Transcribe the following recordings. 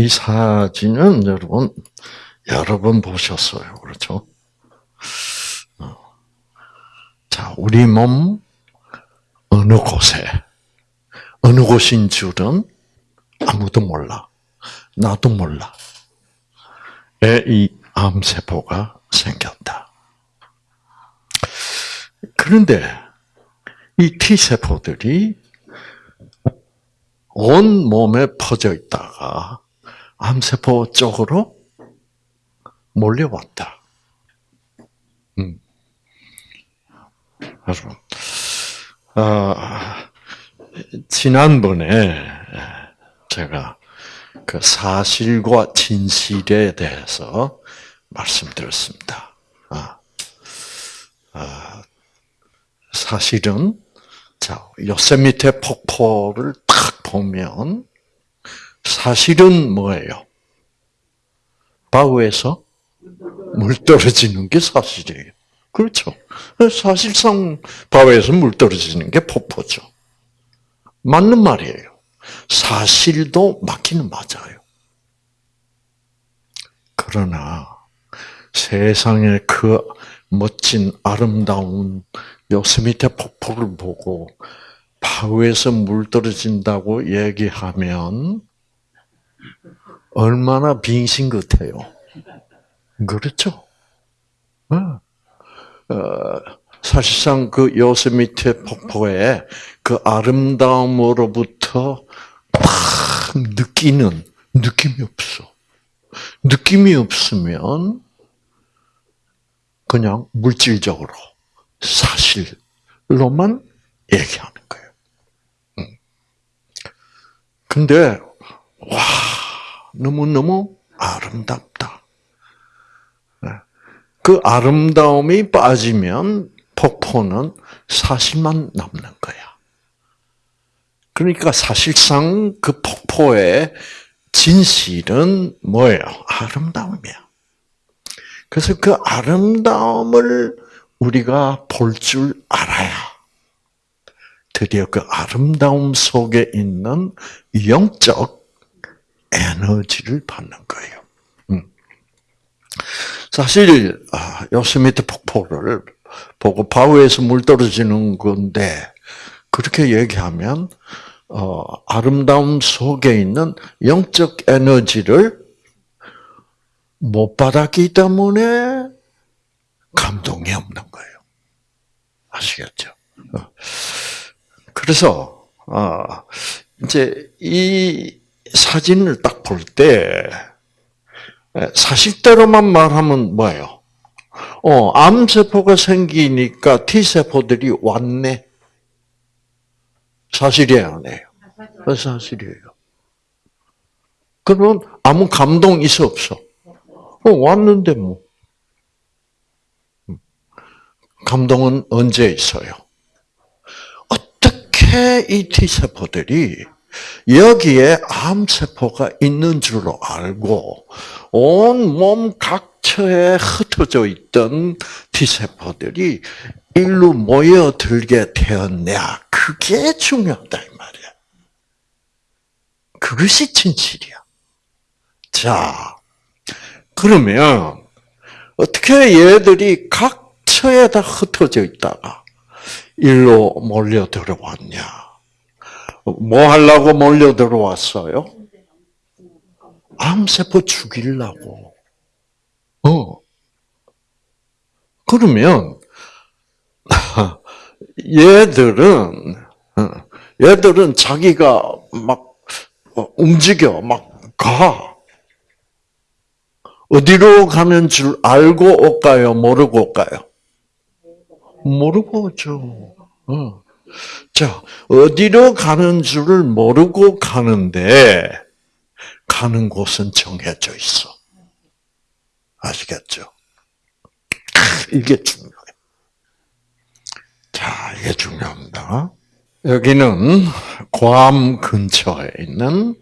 이 사진은 여러분 여러 번 보셨어요, 그렇죠? 어. 자, 우리 몸 어느 곳에 어느 곳인 줄은 아무도 몰라. 나도 몰라. 이 암세포가 생겼다. 그런데 이 T세포들이 온 몸에 퍼져 있다가 암세포 쪽으로 몰려왔다. 음. 여러분, 아, 지난번에 제가 그 사실과 진실에 대해서 말씀드렸습니다. 아, 아, 사실은 자 요세미테 폭포를 딱 보면 사실은 뭐예요? 바우에서 물 떨어지는 게 사실이에요. 그렇죠. 사실상 바위에서 물 떨어지는 게 폭포죠. 맞는 말이에요. 사실도 맞기는 맞아요. 그러나 세상의 그 멋진 아름다운 요스미테 폭포를 보고 바위에서 물 떨어진다고 얘기하면 얼마나 빙신 같아요. 그렇죠? 어. 어, 사실상 그 요세미테 폭포의 그 아름다움으로부터 막 느끼는 느낌이 없어. 느낌이 없으면 그냥 물질적으로 사실로만 얘기하는 거예요. 근데 와 너무 너무 아름답다. 그 아름다움이 빠지면 폭포는 사실만 남는 거야. 그러니까 사실상 그 폭포의 진실은 뭐예요? 아름다움이야. 그래서 그 아름다움을 우리가 볼 줄 알아야 드디어 그 아름다움 속에 있는 영적 에너지를 받는 거예요. 사실 아, 요세미테 폭포를 보고 바위에서 물 떨어지는 건데 그렇게 얘기하면 어, 아름다움 속에 있는 영적 에너지를 못 받았기 때문에 감동이 없는 거예요. 아시겠죠? 어. 그래서 어, 이제 이 사진을 딱 볼때 예, 사실대로만 말하면 뭐예요? 어, 암세포가 생기니까 T세포들이 왔네. 사실이에요, 아니에요? 어, 사실이에요. 그러면 아무 감동 있어, 없어? 어, 왔는데 뭐. 음. 감동은 언제 있어요? 어떻게 이 T세포들이 여기에 암세포가 있는 줄로 알고 온 몸 각처에 흩어져 있던 T세포들이 일로 모여들게 되었냐. 그게 중요하다, 이 말이야. 그것이 진실이야. 자, 그러면, 어떻게 얘들이 각처에 다 흩어져 있다가 일로 몰려 들어왔냐. 뭐 하려고 몰려 들어왔어요? 암세포 죽이려고. 어. 그러면 얘들은 어, 얘들은 자기가 막 어, 움직여 막 가. 어디로 가는 줄 알고 올까요? 모르고 올까요? 모르고 오죠. 어. 자, 어디로 가는 줄을 모르고 가는데, 가는 곳은 정해져 있어. 아시겠죠? 이게 중요해요. 자, 이게 중요합니다. 여기는 괌 근처에 있는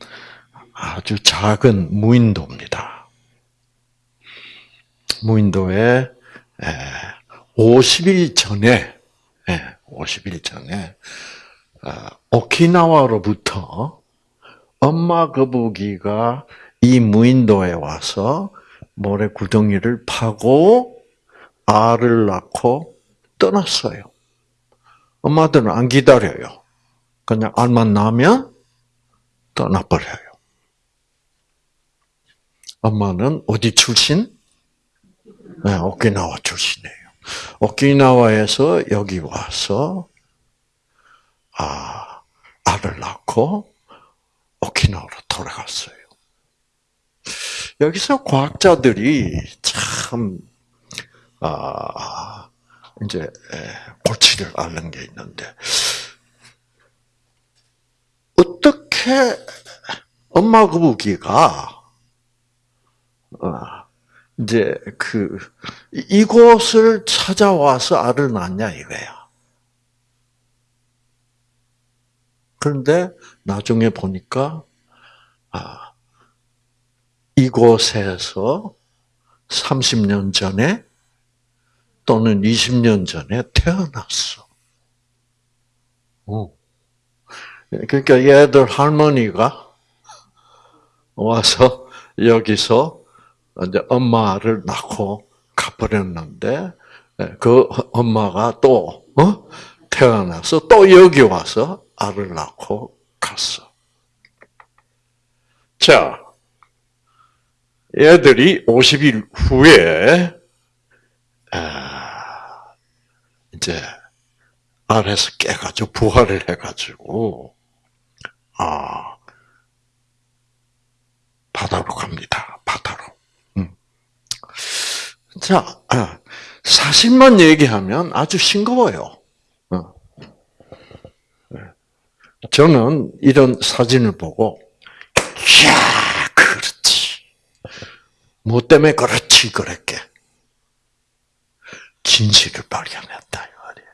아주 작은 무인도입니다. 무인도에 50일 전에 50일 전에 아, 오키나와로부터 엄마 거북이가 이 무인도에 와서 모래 구덩이를 파고 알을 낳고 떠났어요. 엄마들은 안 기다려요. 그냥 알만 나면 떠나버려요. 엄마는 어디 출신? 네, 오키나와 출신이에요. 오키나와에서 여기 와서 아 알을 낳고 오키나와로 돌아갔어요. 여기서 과학자들이 참 아, 이제 골치를 앓는 게 있는데 어떻게 엄마 거북이가 어, 이제 그 이곳을 찾아와서 알을 낳냐 이거야. 그런데 나중에 보니까 아 이곳에서 30년 전에 또는 20년 전에 태어났어. 오. 그러니까 얘들 할머니가 와서 여기서 이제 엄마를 낳고 가버렸는데 그 엄마가 또 어? 태어나서 또 여기 와서 알을 낳고 갔어. 자, 얘들이 50일 후에 아, 이제 알에서 깨가지고 부활을 해가지고 아 바다로 갑니다. 바다로. 음. 자, 아, 사실만 얘기하면 아주 싱거워요. 어. 네. 저는 이런 사진을 보고, 야 그렇지. 뭐 때문에 그렇지, 그랬게. 진실을 발견했다, 이 말이에요.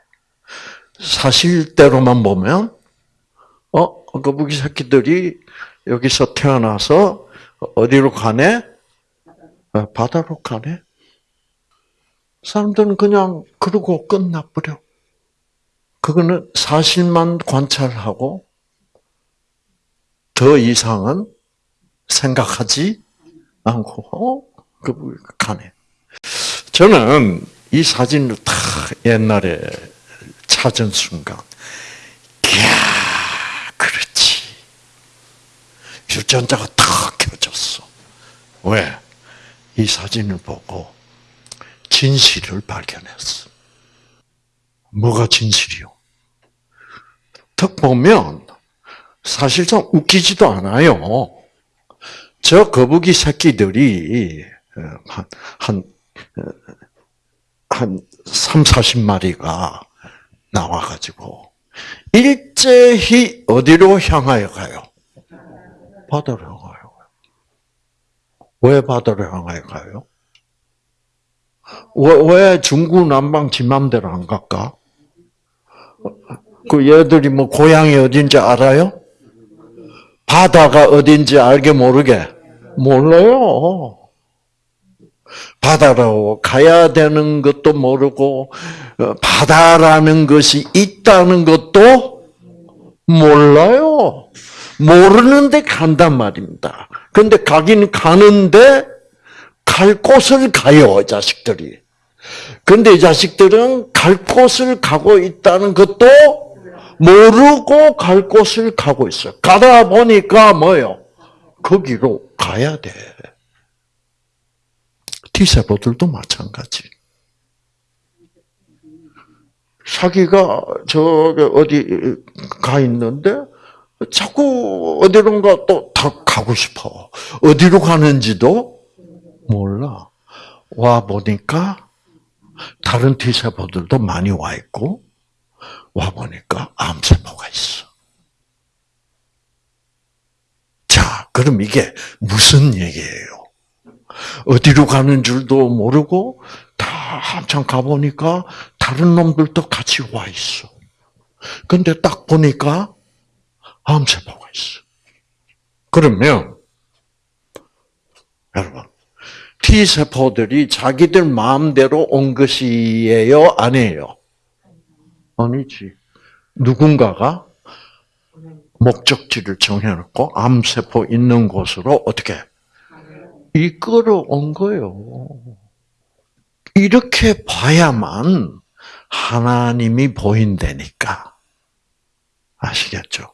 사실대로만 보면, 어, 거북이 새끼들이 여기서 태어나서 어디로 가네? 어, 바다로 가네? 사람들은 그냥 그러고 끝나버려. 그거는 사실만 관찰하고 더 이상은 생각하지 않고 어? 그 가네. 저는 이 사진을 다 옛날에 찾은 순간, 이야, 그렇지. 유전자가 탁 켜졌어. 왜? 이 사진을 보고 진실을 발견했어. 뭐가 진실이요? 턱 보면 사실상 웃기지도 않아요. 저 거북이 새끼들이 어, 한, 한, 어, 한 3, 40마리가 나와가지고 일제히 어디로 향하여 가요? 바다로 향하여 가요. 왜 바다로 향하여 가요? 왜, 왜 중구 남방 지 맘대로 안 갈까? 그 얘들이 뭐 고향이 어딘지 알아요? 바다가 어딘지 알게 모르게? 몰라요. 바다로 가야 되는 것도 모르고, 어, 바다라는 것이 있다는 것도 몰라요. 모르는데 간단 말입니다. 근데 가긴 가는데, 갈 곳을 가요, 이 자식들이. 근데 이 자식들은 갈 곳을 가고 있다는 것도 모르고 갈 곳을 가고 있어요. 가다 보니까 뭐요? 거기로 가야 돼. T세포들도 마찬가지. 자기가 저기 어디 가 있는데 자꾸 어디론가 또 가고 싶어. 어디로 가는지도 몰라. 와 보니까 다른 T세포들도 많이 와 있고 와 보니까 암세포가 있어. 자, 그럼 이게 무슨 얘기예요? 어디로 가는 줄도 모르고 다 한참 가보니까 다른 놈들도 같이 와 있어. 근데 딱 보니까 암세포가 있어. 그러면 여러분 T세포들이 자기들 마음대로 온 것이에요? 아니에요? 아니지. 누군가가 목적지를 정해놓고 암세포 있는 곳으로 어떻게 이끌어 온 거요. 이렇게 봐야만 하나님이 보인다니까. 아시겠죠?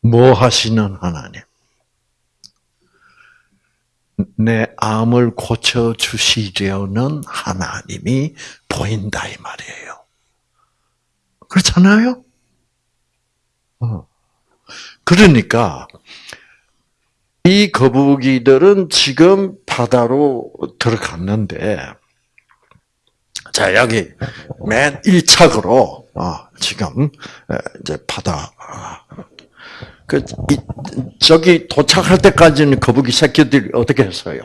뭐 하시는 하나님? 내 암을 고쳐 주시려는 하나님이 보인다 이 말이에요. 그렇잖아요? 어. 그러니까 이 거북이들은 지금 바다로 들어갔는데 자 여기 맨 1착으로 어, 지금 이제 바다 그 저기 도착할 때까지는 거북이 새끼들이 어떻게 했어요?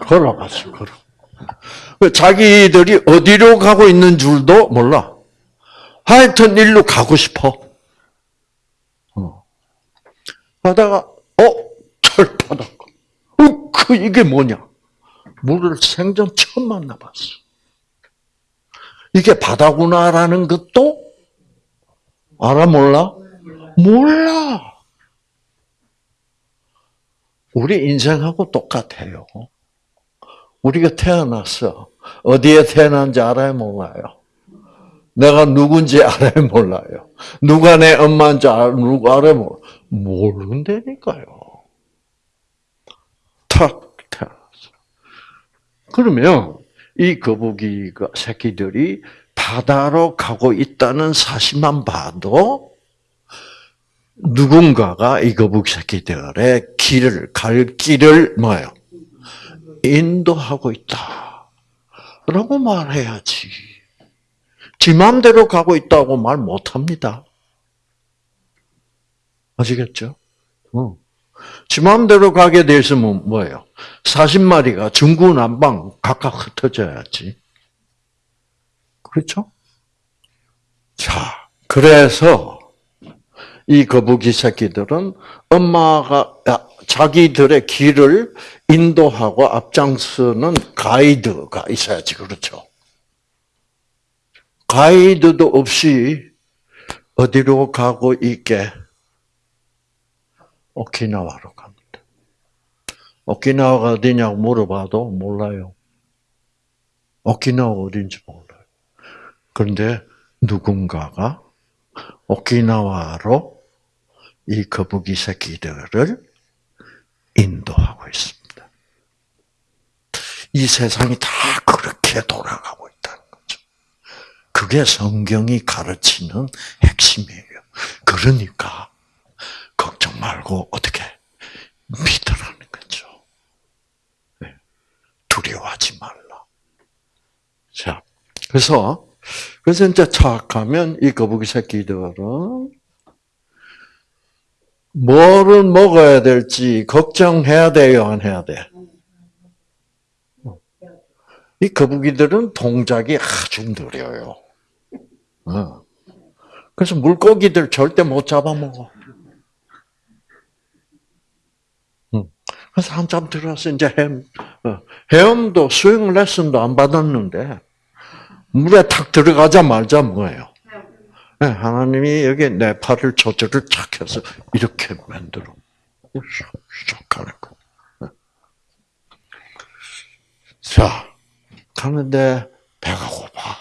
걸어갔어, 걸어. 그 자기들이 어디로 가고 있는 줄도 몰라. 하여튼 일로 가고 싶어. 어. 하다가 어 철바닥. 어, 그 이게 뭐냐? 물을 생전 처음 만나봤어. 이게 바다구나라는 것도 알아 몰라? 몰라. 우리 인생하고 똑같아요. 우리가 태어났어. 어디에 태어난지 알아요, 몰라요? 내가 누군지 알아요, 몰라요? 누가 내 엄마인지 알아요, 몰라요? 모른다니까요. 탁 태어났어. 그러면 이 거북이가 새끼들이 바다로 가고 있다는 사실만 봐도 누군가가 이 거북이 새끼들의 길을 갈 길을 뭐요? 인도하고 있다. 라고 말해야지. 지 마음대로 가고 있다고 말 못합니다. 아시겠죠? 어. 지 마음대로 가게 돼 있으면 뭐예요? 40마리가 중구난방 각각 흩어져야지. 그렇죠? 자, 그래서 이 거북이 새끼들은 엄마가 자기들의 길을 인도하고 앞장서는 가이드가 있어야지 그렇죠. 가이드도 없이 어디로 가고 있게 오키나와로 갑니다. 오키나와가 어디냐고 물어봐도 몰라요. 오키나와 어딘지 몰라요. 그런데 누군가가 오키나와로 이 거북이 새끼들을 인도하고 있습니다. 이 세상이 다 그렇게 돌아가고 있다는 거죠. 그게 성경이 가르치는 핵심이에요. 그러니까 걱정 말고 어떻게 믿으라는 거죠. 네. 두려워하지 말라. 자, 그래서 그래서 이제 착하면 이 거북이 새끼들은 뭐를 먹어야 될지 걱정해야 돼요, 안 해야 돼? 이 거북이들은 동작이 아주 느려요. 어. 그래서 물고기들 절대 못 잡아먹어. 그래서 한참 들어서 이제 헤엄, 어, 헤엄도 수영 레슨도 안 받았는데, 물에 탁 들어가자마자 뭐예요? 네, 하나님이 여기 내 팔을 조절을 착 해서 이렇게 만들어. 쏙 하는 거. 네. 자, 가는데 배가 고파.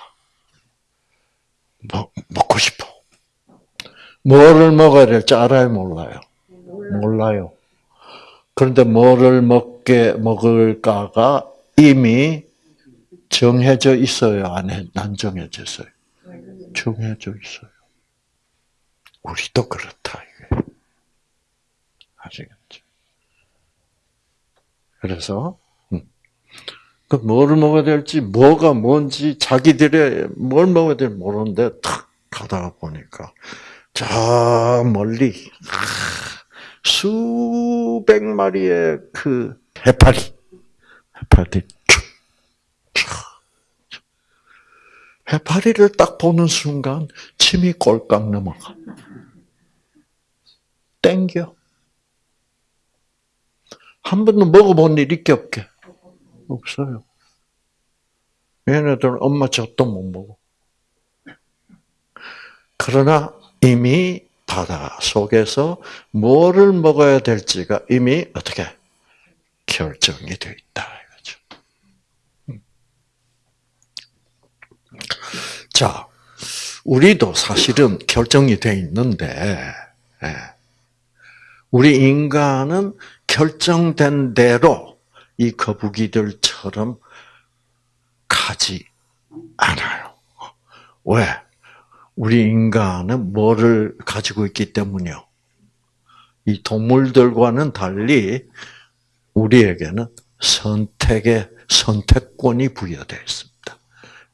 먹, 먹고 싶어. 뭐를 먹어야 될지 알아요, 몰라요? 몰라요. 그런데 뭐를 먹게 먹을까가 이미 정해져 있어요, 안, 안 정해져 있어요? 정해져 있어요. 우리도 그렇다. 아시겠죠? 그래서 음. 그 뭐를 먹어야 될지 뭐가 뭔지 자기들의 뭘 먹어야 될지 모르는데 탁 가다가 보니까 저 멀리 수백 마리의 그 해파리 해파리 해파리를 딱 보는 순간 침이 꼴깍 넘어가. 땡겨. 한 번도 먹어본 일 있게 없게? 없어요. 얘네들은 엄마 젖도 못 먹어. 그러나 이미 바다 속에서 뭐를 먹어야 될지가 이미 어떻게 결정이 되어 있다. 이거죠. 음. 자, 우리도 사실은 결정이 되어 있는데, 예. 우리 인간은 결정된 대로 이 거북이들처럼 가지 않아요. 왜? 우리 인간은 뭐를 가지고 있기 때문이요? 이 동물들과는 달리 우리에게는 선택의 선택권이 부여되어 있습니다.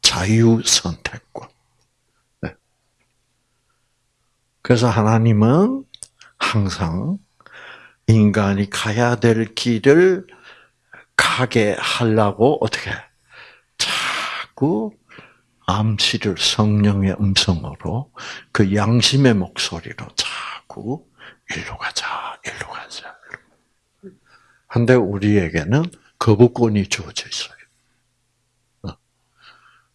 자유 선택권. 네. 그래서 하나님은 항상 인간이 가야 될 길을 가게 하려고 어떻게 자꾸 암시를 성령의 음성으로 그 양심의 목소리로 자꾸 일로 가자, 일로 가자. 한데 우리에게는 거부권이 주어져 있어요.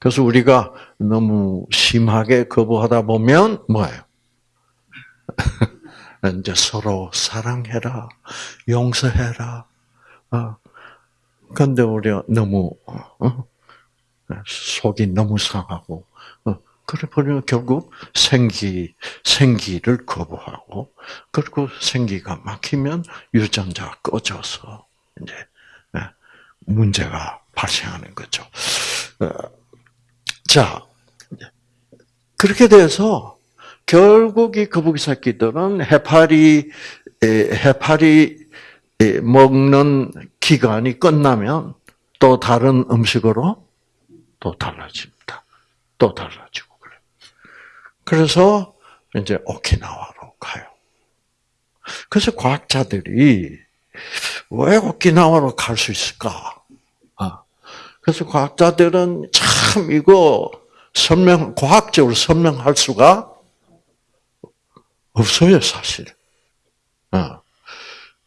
어. 그래서 우리가 너무 심하게 거부하다 보면 뭐예요? 이제 서로 사랑해라, 용서해라. 어. 근데 우리가 너무 어? 속이 너무 상하고 어, 그래 버리면 결국 생기 생기를 거부하고 그리고 생기가 막히면 유전자가 꺼져서 이제 예, 문제가 발생하는 거죠. 어, 자 그렇게 돼서 결국 이 거북이 새끼들은 해파리 해파리 먹는 기간이 끝나면 또 다른 음식으로 또 달라집니다. 또 달라지고 그래. 그래서 이제 오키나와로 가요. 그래서 과학자들이 왜 오키나와로 갈 수 있을까? 아, 그래서 과학자들은 참 이거 설명 과학적으로 설명할 수가 없어요 사실. 아,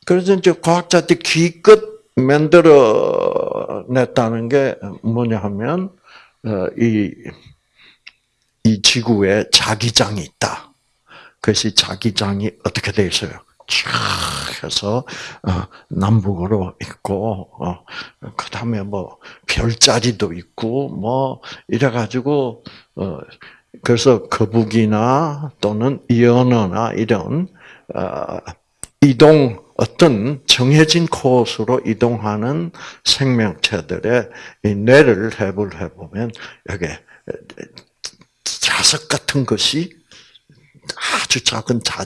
그래서 이제 과학자들 기껏 만들어 냈다는 게 뭐냐 하면 어, 이, 이 지구에 자기장이 있다. 그래서 자기장이 어떻게 되어 있어요? 쫙 해서 어, 남북으로 있고 어, 그 다음에 뭐 별자리도 있고 뭐 이래가지고 그래서 거북이나 또는 연어나 이런 이동 어떤 정해진 코스로 이동하는 생명체들의 뇌를 해부를 해보면 여기 자석 같은 것이 아주 작은 자,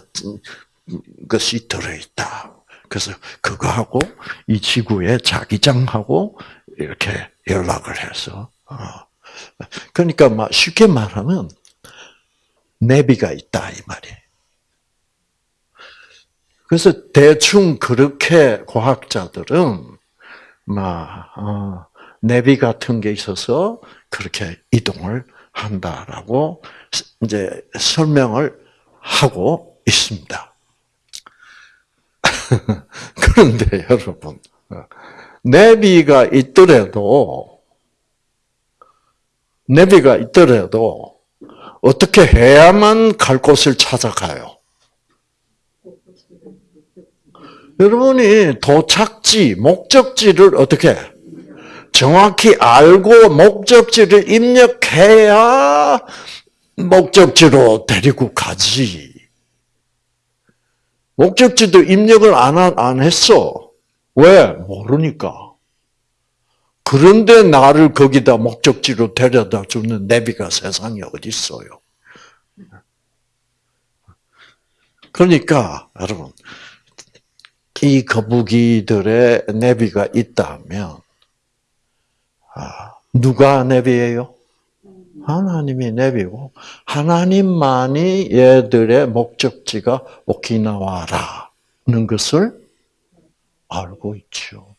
것이 들어있다. 그래서 그거하고 이 지구의 자기장하고 이렇게 연락을 해서 어. 그러니까 쉽게 말하면 내비가 있다 이 말이에요. 그래서 대충 그렇게 과학자들은 막 어, 내비 같은 게 있어서 그렇게 이동을 한다라고 이제 설명을 하고 있습니다. 그런데 여러분, 내비가 있더라도 내비가 있더라도 어떻게 해야만 갈 곳을 찾아가요? 여러분이 도착지, 목적지를 어떻게 정확히 알고 목적지를 입력해야 목적지로 데리고 가지. 목적지도 입력을 안, 안 했어. 왜? 모르니까. 그런데 나를 거기다 목적지로 데려다 주는 내비가 세상에 어디 있어요? 그러니까 여러분 이 거북이들의 내비가 있다면 아, 누가 내비예요? 하나님이 내비고 하나님만이 얘들의 목적지가 오키나와라는 것을 알고 있죠.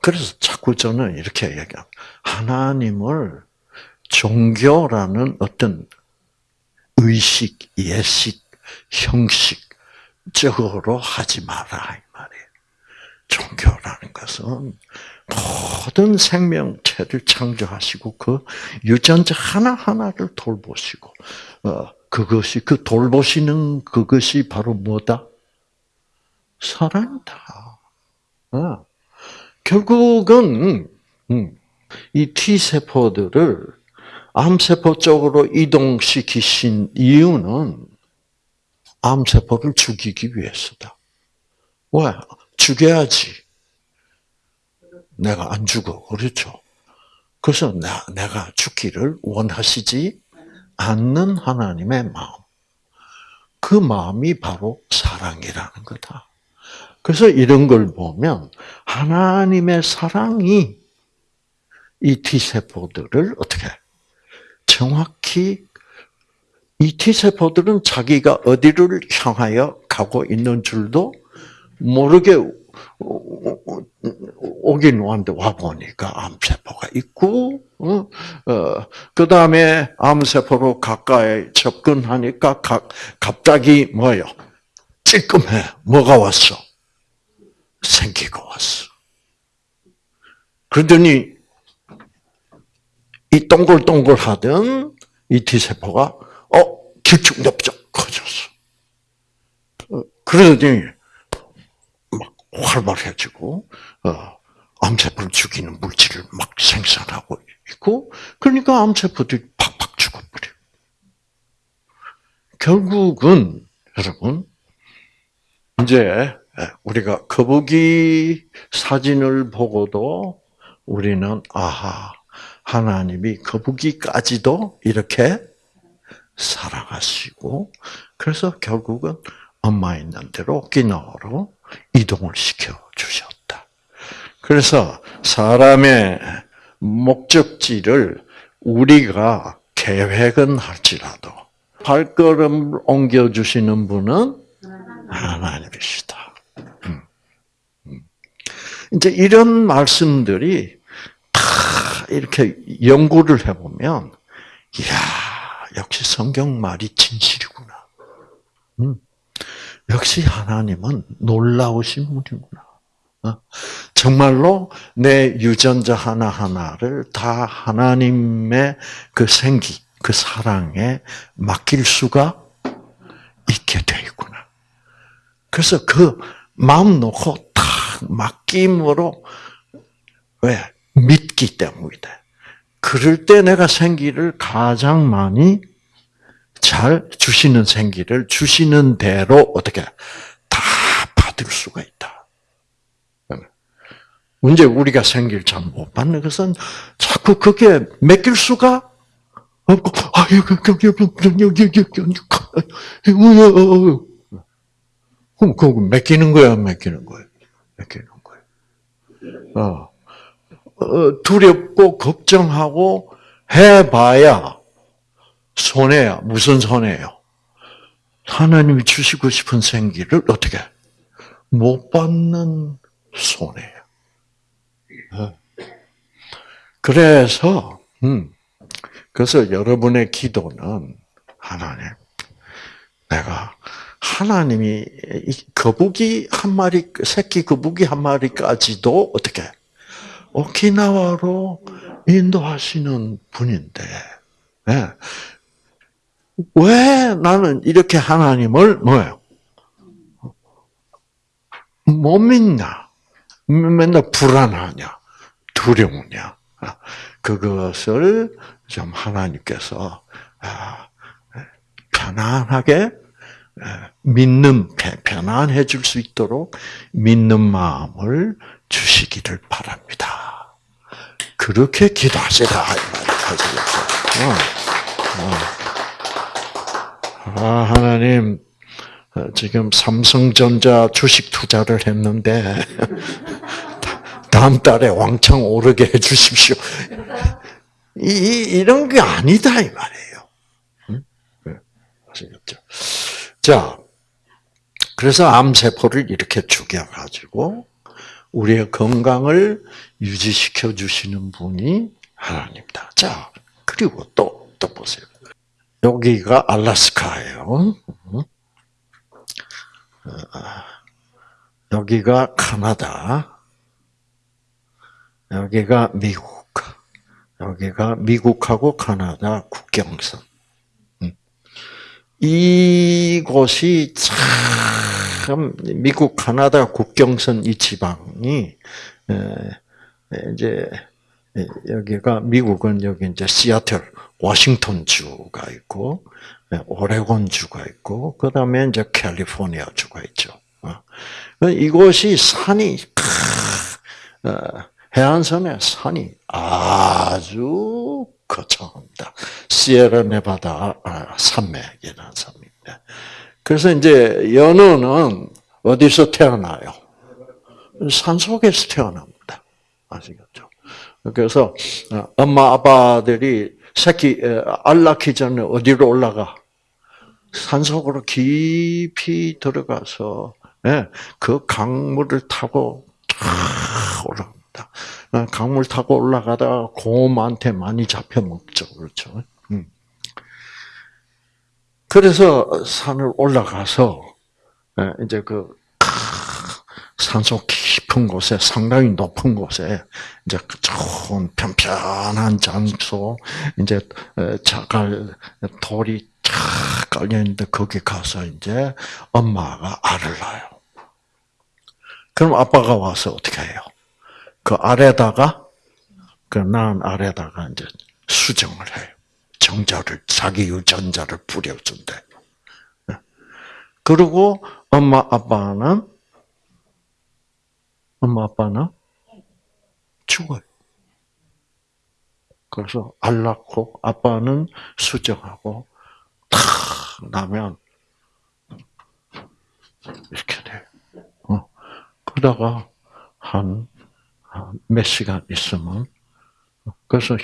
그래서 자꾸 저는 이렇게 얘기합니다. 하나님을 종교라는 어떤 의식, 예식, 형식 적으로 하지 마라 이 말이에요. 종교라는 것은 모든 생명체를 창조하시고 그 유전자 하나 하나를 돌보시고 어, 그것이 그 돌보시는 그것이 바로 뭐다? 사랑이다. 어. 결국은 음, 이 T 세포들을 암 세포 쪽으로 이동시키신 이유는 암 세포를 죽이기 위해서다. 왜? 죽여야지. 내가 안 죽어. 그렇죠? 그래서 나, 내가 죽기를 원하시지 않는 하나님의 마음. 그 마음이 바로 사랑이라는 거다. 그래서 이런 걸 보면 하나님의 사랑이 이 T세포들을 어떻게 정확히 이 T세포들은 자기가 어디를 향하여 가고 있는 줄도 모르게 오긴 왔는데 와보니까 암세포가 있고, 어, 어, 그 다음에 암세포로 가까이 접근하니까 가, 갑자기 뭐요? 찔끔해. 뭐가 왔어? 생기가 왔어. 그러더니 이 동글동글 하던 이 T세포가 어 길쭉넓적 커졌어. 어, 그러더니 막 활발해지고 어, 암세포를 죽이는 물질을 막 생산하고 있고 그러니까 암세포들이 팍팍 죽어버려. 결국은 여러분 이제 우리가 거북이 사진을 보고도 우리는 아하 하나님이 거북이까지도 이렇게 사랑하시고 그래서 결국은 엄마 있는 대로 오키나와로 이동을 시켜 주셨다. 그래서 사람의 목적지를 우리가 계획은 할지라도 발걸음을 옮겨 주시는 분은 하나님이시다. 음. 음. 이제 이런 말씀들이 다 이렇게 연구를 해보면, 이야, 역시 성경 말이 진실이구나. 음. 역시 하나님은 놀라우신 분이구나. 어? 정말로 내 유전자 하나하나를 다 하나님의 그 생기, 그 사랑에 맡길 수가 있게 돼 있구나. 그래서 그 마음 놓고 탁 맡김으로 왜 믿기 때문이다. 그럴 때 내가 생기를 가장 많이 잘 주시는 생기를 주시는 대로 어떻게 다 받을 수가 있다. 문제 우리가 생기를 잘 못 받는 것은 자꾸 그게 맡길 수가 없고 아 그럼 그거 맡기는 거야, 안 맡기는 거야? 맡기는 거야. 어. 어, 두렵고 걱정하고 해봐야 손해야. 무슨 손해요? 하나님이 주시고 싶은 생기를 어떻게 못 받는 손해야. 어. 그래서 음, 그래서 여러분의 기도는 하나님, 내가 하나님이 거북이 한 마리, 새끼 거북이 한 마리까지도 어떻게 오키나와로 인도하시는 분인데 네. 왜 나는 이렇게 하나님을 뭐예요? 못 믿냐? 맨날 불안하냐? 두려우냐? 그것을 좀 하나님께서 아, 편안하게 믿는 편안해 줄 수 있도록 믿는 마음을 주시기를 바랍니다. 그렇게 기도하시라 어, 어. 아, 하나님 지금 삼성전자 주식 투자를 했는데 다음 달에 왕창 오르게 해주십시오. 이, 이런 게 아니다 이 말이에요. 응? 아시겠죠? 자, 그래서 암세포를 이렇게 죽여가지고 우리의 건강을 유지시켜 주시는 분이 하나님다. 자, 그리고 또, 또 보세요. 여기가 알라스카예요. 여기가 카나다. 여기가 미국. 여기가 미국하고 카나다 국경선. 이곳이 참참 미국 카나다 국경선 이 지방이 이제 여기가 미국은 여기 이제 시애틀, 워싱턴 주가 있고 오레곤 주가 있고 그 다음에 이제 캘리포니아 주가 있죠. 어. 이곳이 산이 어, 해안선의 산이 아주 거창합니다. 시에라 네바다 아, 산맥이라는 산입니다. 그래서 이제 연어는 어디서 태어나요? 산 속에서 태어납니다. 아시겠죠? 그래서 어, 엄마 아빠들이 새끼 알 낳기 전에 어디로 올라가? 산 속으로 깊이 들어가서 예, 그 강물을 타고 올라갑니다. 어, 강물 타고 올라가다가 곰한테 많이 잡혀 먹죠, 그렇죠? 음. 그래서 산을 올라가서 예, 이제 그 산속 깊은 곳에 상당히 높은 곳에 이제 그 좋은 편편한 장소 이제 자갈 돌이 쫙 깔려 있는데 거기 가서 이제 엄마가 알을 낳아요. 그럼 아빠가 와서 어떻게 해요? 그 아래다가 그 낳은 아래다가 이제 수정을 해요. 정자를 자기 유전자를 뿌려준대. 그리고 엄마 아빠는 엄마 아빠는 죽어요. 그래서 알 낳고 아빠는 수정하고 탁 나면 이렇게 돼. 어. 그러다가 한 몇 시간 있으면 그래서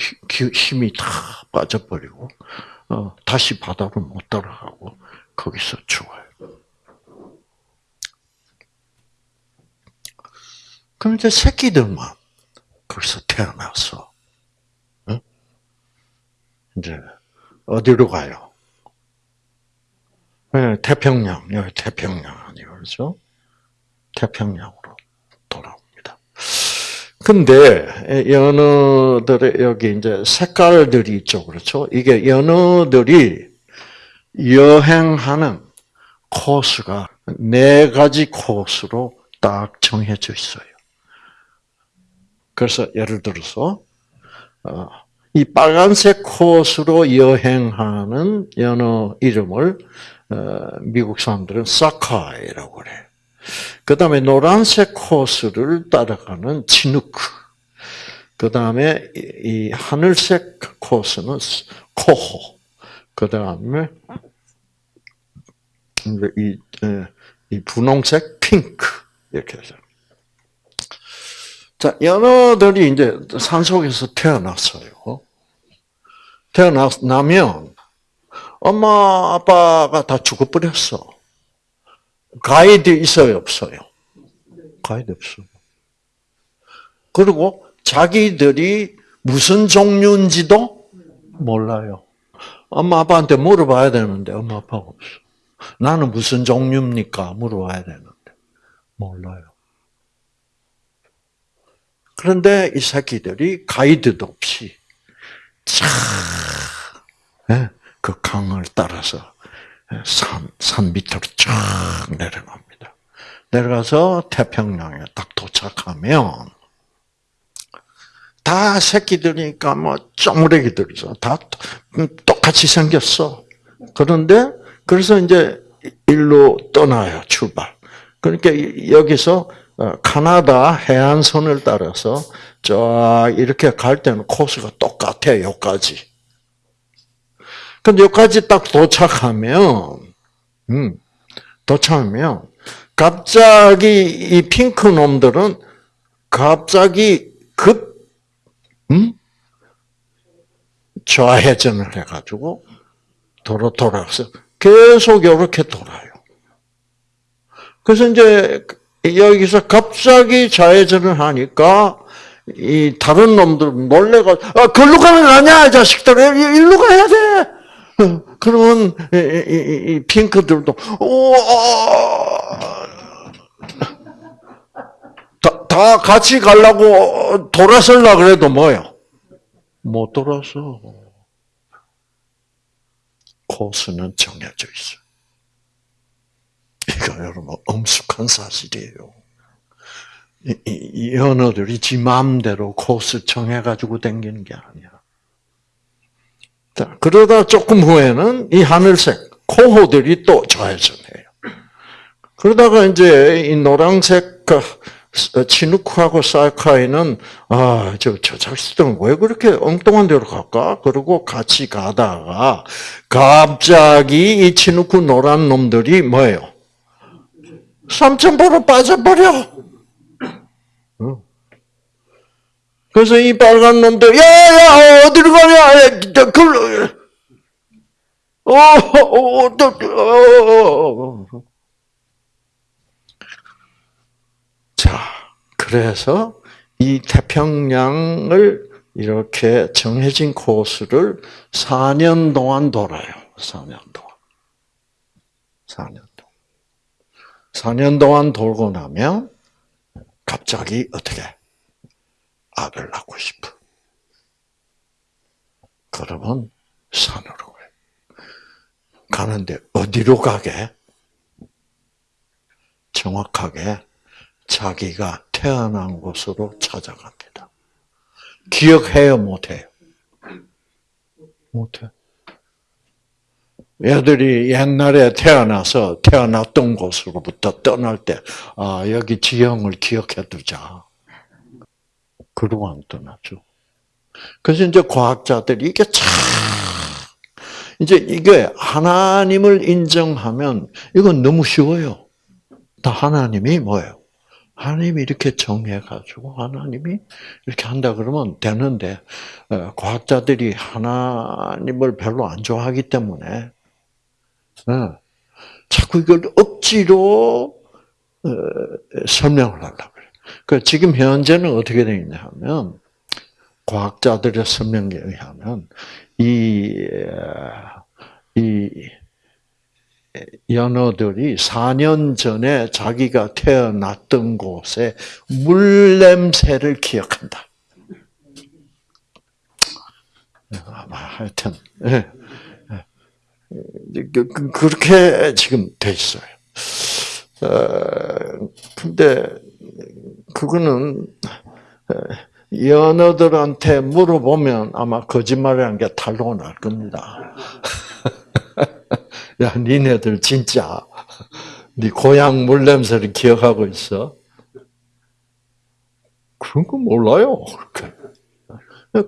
힘이 다 빠져버리고 어, 다시 바다로 못 따라가고 거기서 죽어요. 그럼 이제 새끼들만 거기서 태어나서 응? 이제 어디로 가요? 네, 태평양 여기 태평양 아니요 그렇죠? 태평양으로 돌아옵니다. 근데 연어들의 여기 이제 색깔들이 있죠, 그렇죠? 이게 연어들이 여행하는 코스가 네 가지 코스로 딱 정해져 있어요. 그래서 예를 들어서 어, 이 빨간색 코스로 여행하는 연어 이름을 어, 미국 사람들은 사카이라고 그래. 그 다음에 노란색 코스를 따라가는 치누크. 그 다음에 이 하늘색 코스는 코호. 그 다음에 이, 이 분홍색 핑크 이렇게 해서 자, 연어들이 이제 산속에서 태어났어요. 태어나면 엄마 아빠가 다 죽어버렸어. 가이드 있어요, 없어요? 가이드 없어요. 그리고 자기들이 무슨 종류인지도 몰라요. 엄마 아빠한테 물어봐야 되는데 엄마 아빠가 없어. 나는 무슨 종류입니까? 물어봐야 되는데 몰라요. 그런데 이 새끼들이 가이드도 없이 쫙그 예, 강을 따라서 산, 산 밑으로 쫙 내려갑니다. 내려가서 태평양에 딱 도착하면 다 새끼들이니까 뭐 쪼무레기들이죠. 다 똑같이 생겼어. 그런데 그래서 이제 일로 떠나요 출발. 그러니까 여기서 어, 카나다 해안선을 따라서 쫙 이렇게 갈 때는 코스가 똑같아요, 여기까지. 근데 여기까지 딱 도착하면, 음, 도착하면, 갑자기 이 핑크 놈들은 갑자기 급, 음? 좌회전을 해가지고 도로 돌아서 계속 이렇게 돌아요. 그래서 이제 여기서 갑자기 좌회전을 하니까 이 다른 놈들 놀래가 아 걸로 가는 거 아니야 자식들 일로 가야 돼. 그러면 이, 이, 이 핑크들도 오 다, 다 같이 가려고 돌아설라 그래도 뭐요? 못 돌아서 코스는 정해져 있어. 이거 여러분 엄숙한 사실이에요. 이, 이, 이 연어들이 지 마음대로 코스 정해가지고 댕기는 게 아니야. 자, 그러다 조금 후에는 이 하늘색 코호들이 또 좌회전해요. 그러다가 이제 이 노란색 그 치누크하고 사이카이는 아 저 저 자식들은 왜 그렇게 엉뚱한 데로 갈까? 그러고 같이 가다가 갑자기 이 치누크 노란 놈들이 뭐예요? 삼천포로 빠져버려. 그래서 이 빨간 놈들 야 야 어디로 가냐? 그 어, 어, 어, 또, 어, 어. 자, 그래서 이 태평양을 이렇게 정해진 코스를 4년 동안 돌아요. 4년 동안. 4년 동안. 4년 동안 돌고 나면 갑자기 어떻게 악을 낳고 싶어. 그러면 산으로 가요. 가는데 어디로 가게? 정확하게 자기가 태어난 곳으로 찾아갑니다. 기억해요, 못해요? 못해. 애들이 옛날에 태어나서 태어났던 곳으로부터 떠날 때, 아, 여기 지형을 기억해 두자. 그러고 안 떠나죠. 그래서 이제 과학자들이 이게 참, 이제 이게 하나님을 인정하면 이건 너무 쉬워요. 다 하나님이 뭐예요? 하나님이 이렇게 정해가지고 하나님이 이렇게 한다 그러면 되는데 어, 과학자들이 하나님을 별로 안 좋아하기 때문에 어, 자꾸 이걸 억지로 어, 설명을 하려고 그래. 그 지금 현재는 어떻게 되어 있냐 하면 과학자들의 설명에 의하면 이, 이 연어들이 4년 전에 자기가 태어났던 곳에 물 냄새를 기억한다. 아마 하여튼 예. 그, 그, 그렇게 지금 돼 있어요. 어, 근데 그거는 연어들한테 물어보면 아마 거짓말이라는 게 탈로 날 겁니다. 야, 니네들 진짜 네 고향 물 냄새를 기억하고 있어? 그런 거 몰라요.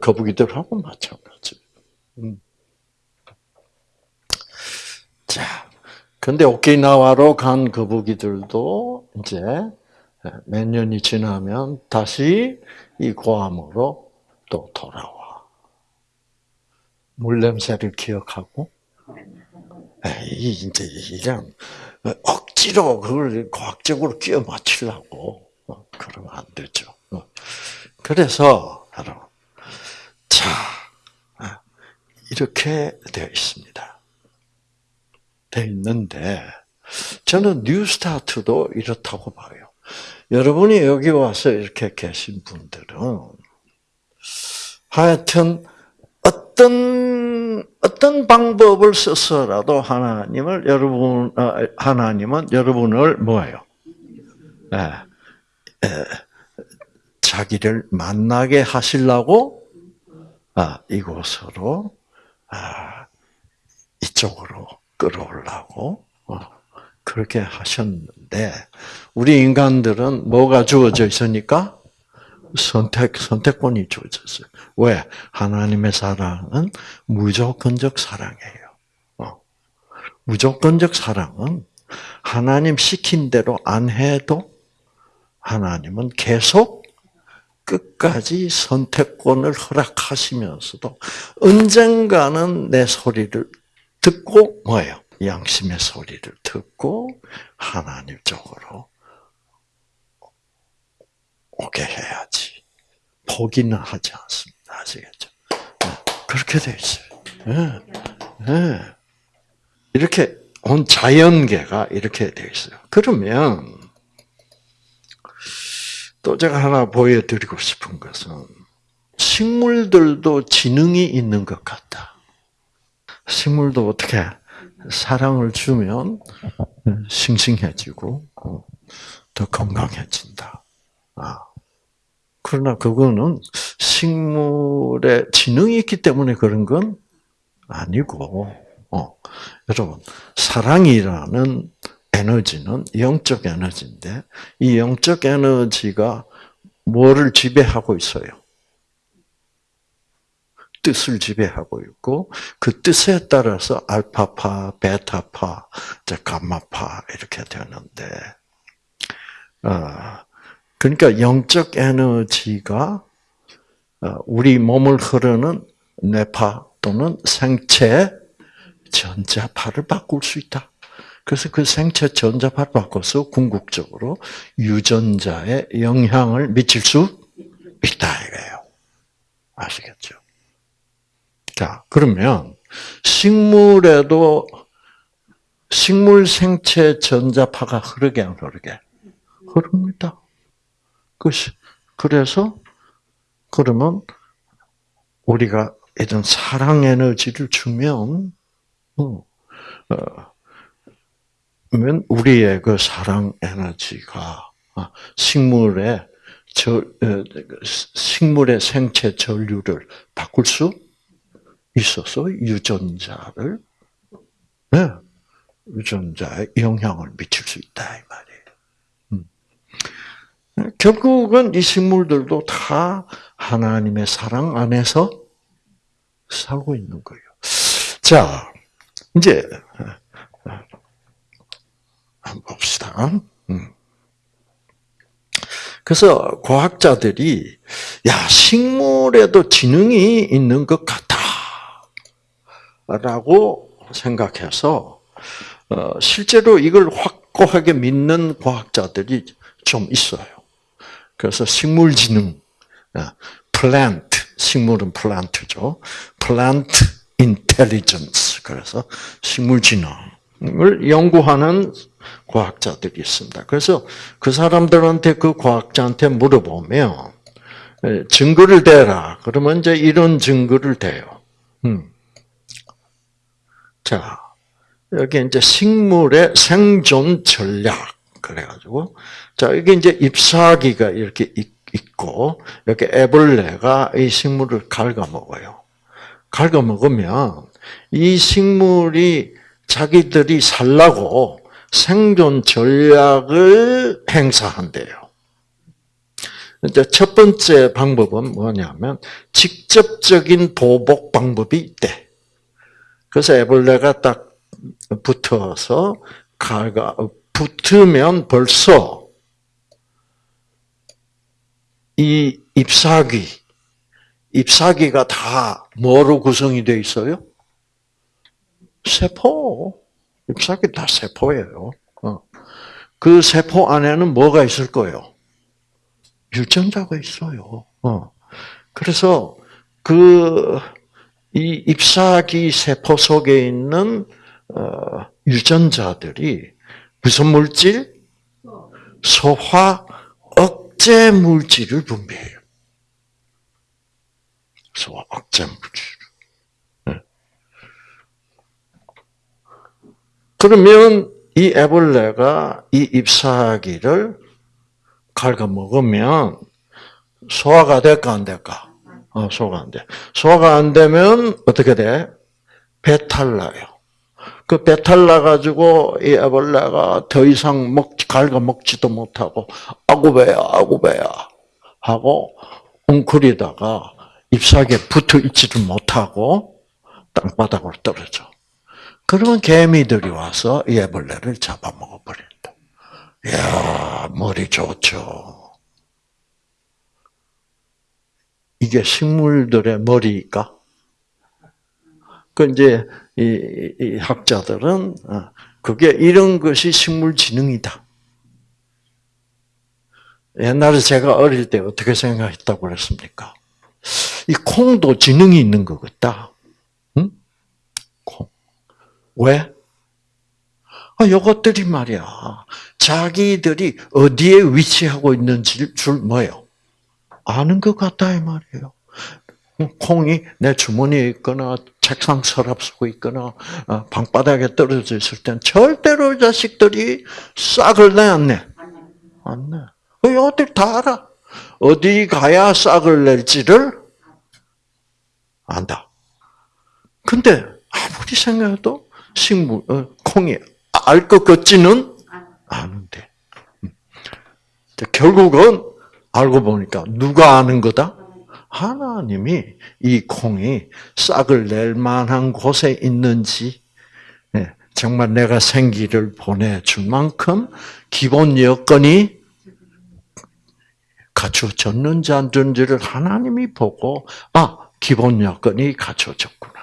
거북이들하고 마찬가지. 음. 자, 근데 오키나와로 간 거북이들도 이제 몇 년이 지나면 다시 이 고암으로 또 돌아와. 물 냄새를 기억하고 이 이제 이런 억지로 그걸 과학적으로 끼워 맞추려고 어, 그러면 안 되죠. 어. 그래서 여러분, 자 어, 이렇게 되어 있습니다. 되어 있는데 저는 뉴스타트도 이렇다고 봐요. 여러분이 여기 와서 이렇게 계신 분들은 하여튼 어떤 어떤 방법을 써서라도 하나님을 여러분 어, 하나님은 여러분을 뭐예요? 네, 에, 자기를 만나게 하시려고 아, 이곳으로 아, 이쪽으로 끌어오려고 어, 그렇게 하셨는데 우리 인간들은 뭐가 주어져 있으니까 선택, 선택권이 주어졌어요. 왜? 하나님의 사랑은 무조건적 사랑이에요. 어. 무조건적 사랑은 하나님 시킨 대로 안 해도 하나님은 계속 끝까지 선택권을 허락하시면서도 언젠가는 내 소리를 듣고 뭐예요? 양심의 소리를 듣고 하나님 쪽으로 오게 해야지. 포기는 하지 않습니다. 아시겠죠? 네, 그렇게 돼 있어요. 네, 네. 이렇게 온 자연계가 이렇게 돼 있어요. 그러면 또 제가 하나 보여드리고 싶은 것은 식물들도 지능이 있는 것 같다. 식물도 어떻게 사랑을 주면 싱싱해지고 어, 더 건강해진다. 아. 그러나 그거는 식물의 지능이 있기 때문에 그런 건 아니고, 어, 여러분, 사랑이라는 에너지는 영적 에너지인데, 이 영적 에너지가 뭐를 지배하고 있어요? 뜻을 지배하고 있고 그 뜻에 따라서 알파파, 베타파, 감마파 이렇게 되는데 어, 그러니까 영적 에너지가 어, 우리 몸을 흐르는 뇌파 또는 생체 전자파를 바꿀 수 있다. 그래서 그 생체 전자파를 바꿔서 궁극적으로 유전자에 영향을 미칠 수 있다 이거예요. 아시겠죠? 자, 그러면 식물에도 식물 생체 전자파가 흐르게 안 흐르게 흐릅니다. 그것이 그래서 그러면 우리가 이런 사랑 에너지를 주면 어, 어 우리의 그 사랑 에너지가 아, 식물의 저, 어, 식물의 생체 전류를 바꿀 수 있어서 유전자를 네, 유전자에 영향을 미칠 수 있다 이 말이에요. 음. 결국은 이 식물들도 다 하나님의 사랑 안에서 살고 있는 거예요. 자, 이제 한번 봅시다. 음. 그래서 과학자들이 야 식물에도 지능이 있는 것 같다 라고 생각해서 어, 실제로 이걸 확고하게 믿는 과학자들이 좀 있어요. 그래서 식물지능, 플랜트, 어, 식물은 플란트죠. 플란트 인텔리전스. 그래서 식물지능을 연구하는 과학자들이 있습니다. 그래서 그 사람들한테 그 과학자한테 물어보면 증거를 대라. 그러면 이제 이런 증거를 대요. 음. 자, 여기 이제 식물의 생존 전략 그래가지고 자 이게 이제 잎사귀가 이렇게 있고 이렇게 애벌레가 이 식물을 갉아먹어요. 갉아먹으면 이 식물이 자기들이 살라고 생존 전략을 행사한대요. 이제 첫 번째 방법은 뭐냐면 직접적인 보복 방법이 있대. 그래서 애벌레가 딱 붙어서 가가 붙으면 벌써 이 잎사귀, 잎사귀가 다 뭐로 구성이 되어 있어요? 세포. 잎사귀 다 세포예요. 어. 그 세포 안에는 뭐가 있을 거예요? 유전자가 있어요. 어. 그래서 그, 이 잎사귀 세포 속에 있는, 어, 유전자들이 무슨 물질? 소화 억제 물질을 분비해요. 소화 억제 물질. 그러면 이 애벌레가 이 잎사귀를 갉아먹으면 소화가 될까 안 될까? 어, 소화가 안 돼. 소화가 안 되면 어떻게 돼? 배탈 나요. 그 배탈 나가지고 이 애벌레가 더 이상 먹, 갉아 먹지도 못하고, 아구 배야, 아구 배야. 하고, 웅크리다가 잎사귀에 붙어 있지를 못하고, 땅바닥으로 떨어져. 그러면 개미들이 와서 이 애벌레를 잡아먹어 버린다. 이야, 머리 좋죠. 이게 식물들의 머리일까? 그 이제 이, 이 학자들은 어, 그게 이런 것이 식물 지능이다. 옛날에 제가 어릴 때 어떻게 생각했다고 그랬습니까? 이 콩도 지능이 있는 것 같다. 왜? 아, 이것들이 말이야. 자기들이 어디에 위치하고 있는지를 줄 뭐예요? 아는 것 같다 이 말이에요. 콩이 내 주머니에 있거나 책상 서랍 속에 있거나 어, 방바닥에 떨어져 있을 땐 절대로 자식들이 싹을 내안 내? 안 내. 그 어디 다 알아. 어디 가야 싹을 낼지를 안다. 근데 아무리 생각해도 식물 어, 콩이 알 것 같지는 않은데 음. 결국은 알고 보니까 누가 아는 거다? 하나님이 이 콩이 싹을 낼 만한 곳에 있는지 예, 정말 내가 생기를 보내줄 만큼 기본 여건이 갖춰졌는지 안 됐는지를 하나님이 보고 아 기본 여건이 갖춰졌구나.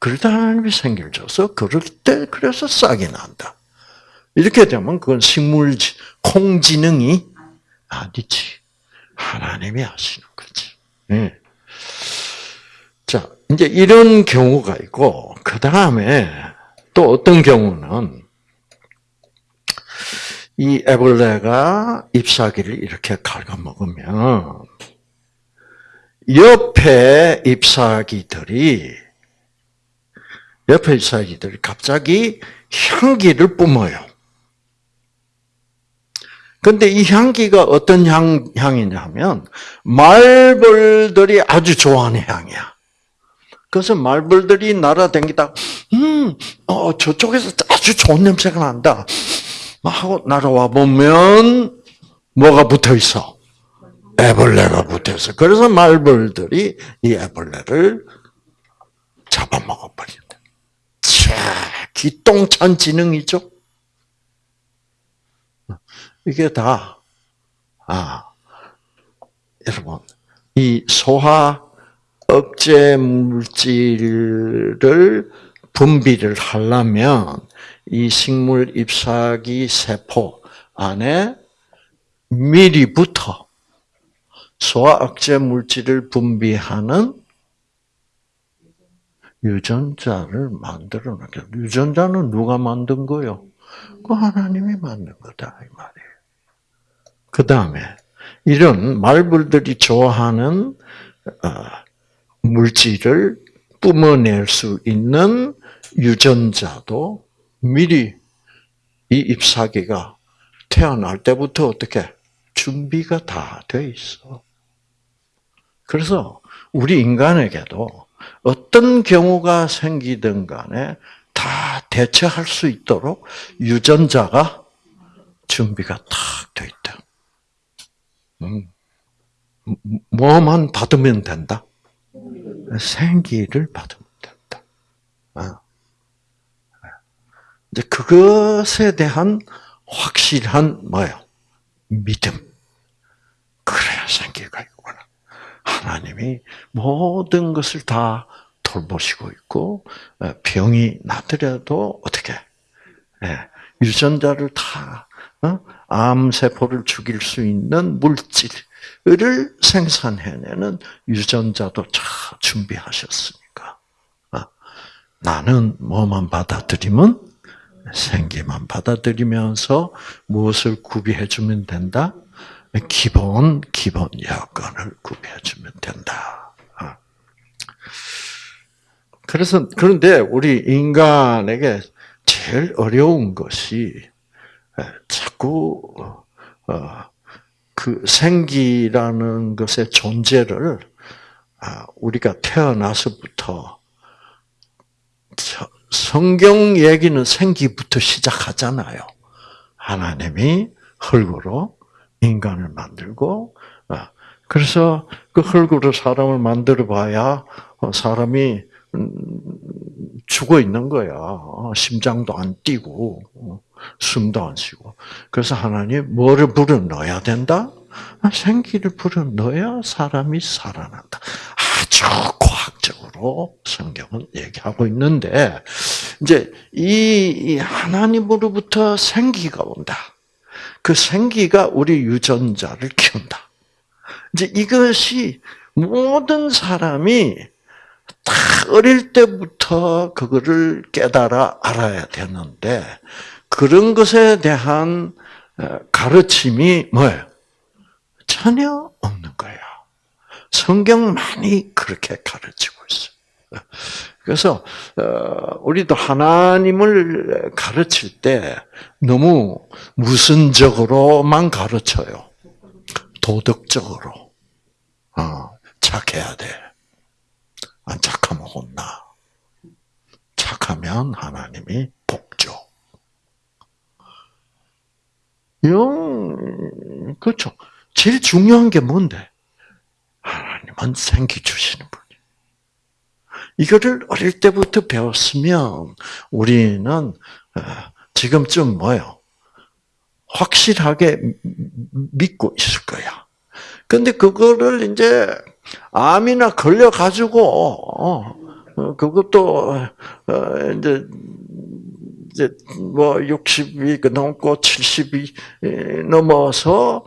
그러다 하나님이 생기를 줘서 그럴 때 그래서 싹이 난다. 이렇게 되면 그건 식물 콩 지능이 아니지. 하나님이 하시는 거지. 네. 자, 이제 이런 경우가 있고, 그 다음에 또 어떤 경우는 이 애벌레가 잎사귀를 이렇게 갉아먹으면 옆에 잎사귀들이 옆에 잎사귀들이 갑자기 향기를 뿜어요. 근데 이 향기가 어떤 향, 향이냐면, 말벌들이 아주 좋아하는 향이야. 그래서 말벌들이 날아다니다 음, 어, 저쪽에서 아주 좋은 냄새가 난다. 하고 날아와 보면, 뭐가 붙어 있어? 애벌레가 붙어 있어. 그래서 말벌들이 이 애벌레를 잡아먹어 버린다. 자, 기똥찬 지능이죠? 이게 다, 아, 여러분, 이 소화 억제 물질을 분비를 하려면 이 식물 잎사귀 세포 안에 미리부터 소화 억제 물질을 분비하는 유전자를 만들어 놨죠. 유전자는 누가 만든 거요? 그 하나님이 만든 거다 이 말이에요. 그 다음에 이런 말벌들이 좋아하는 어, 물질을 뿜어낼 수 있는 유전자도 미리 이 잎사귀가 태어날 때부터 어떻게 준비가 다 돼 있어. 그래서 우리 인간에게도 어떤 경우가 생기든 간에 다 대처할 수 있도록 유전자가 준비가 탁 돼 있다. 음. 뭐만 받으면 된다? 생기를 받으면 된다. 아. 이제 그것에 대한 확실한 뭐요? 믿음. 그래야 생기가 있구나. 하나님이 모든 것을 다 돌보시고 있고 병이 나더라도 어떻게 유전자를 다 어? 암세포를 죽일 수 있는 물질을 생산해내는 유전자도 잘 준비하셨으니까. 아, 나는 뭐만 받아들이면 생기만 받아들이면서 무엇을 구비해주면 된다? 기본, 기본 여건을 구비해주면 된다. 아. 그래서, 그런데 우리 인간에게 제일 어려운 것이 자꾸 어, 그 생기라는 것의 존재를 아, 우리가 태어나서부터 성경 얘기는 생기부터 시작하잖아요. 하나님이 흙으로 인간을 만들고 아, 그래서 그 흙으로 사람을 만들어 봐야 어, 사람이 음, 죽어 있는 거야. 어, 심장도 안 뛰고 어, 숨도 안 쉬고. 그래서 하나님 뭐를 불어 넣어야 된다? 아, 생기를 불어 넣어야 사람이 살아난다. 아주 과학적으로 성경은 얘기하고 있는데 이제 이 하나님으로부터 생기가 온다. 그 생기가 우리 유전자를 키운다. 이제 이것이 모든 사람이 다 어릴 때부터 그거를 깨달아 알아야 되는데 그런 것에 대한 어, 가르침이 뭐예요? 전혀 없는 거예요. 성경 많이 그렇게 가르치고 있어요. 그래서 어, 우리도 하나님을 가르칠 때 너무 무슨적으로만 가르쳐요. 도덕적으로 어, 착해야 돼. 안 착하면 혼나. 착하면 하나님이 복 줘. 영 그렇죠. 제일 중요한 게 뭔데? 하나님은 생기 주시는 분. 이거를 어릴 때부터 배웠으면 우리는 어, 지금쯤 뭐요? 확실하게 믿고 있을 거야. 근데 그거를 이제 암이나 걸려 가지고 어, 어, 그것도 이제 이제 뭐 60이 넘고 70이 넘어서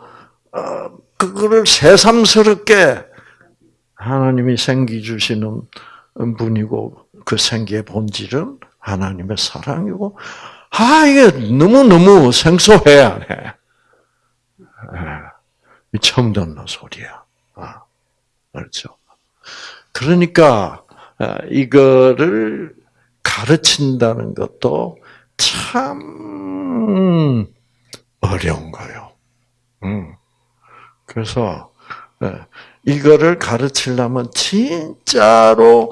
그거를 새삼스럽게 하나님이 생기 주시는 분이고 그 생기의 본질은 하나님의 사랑이고 아 이게 너무 너무 생소해야 해. 처음 듣는 소리야. 아, 그렇죠. 그러니까 아, 이거를 가르친다는 것도 참 어려운 거예요. 음. 그래서 예, 이거를 가르치려면 진짜로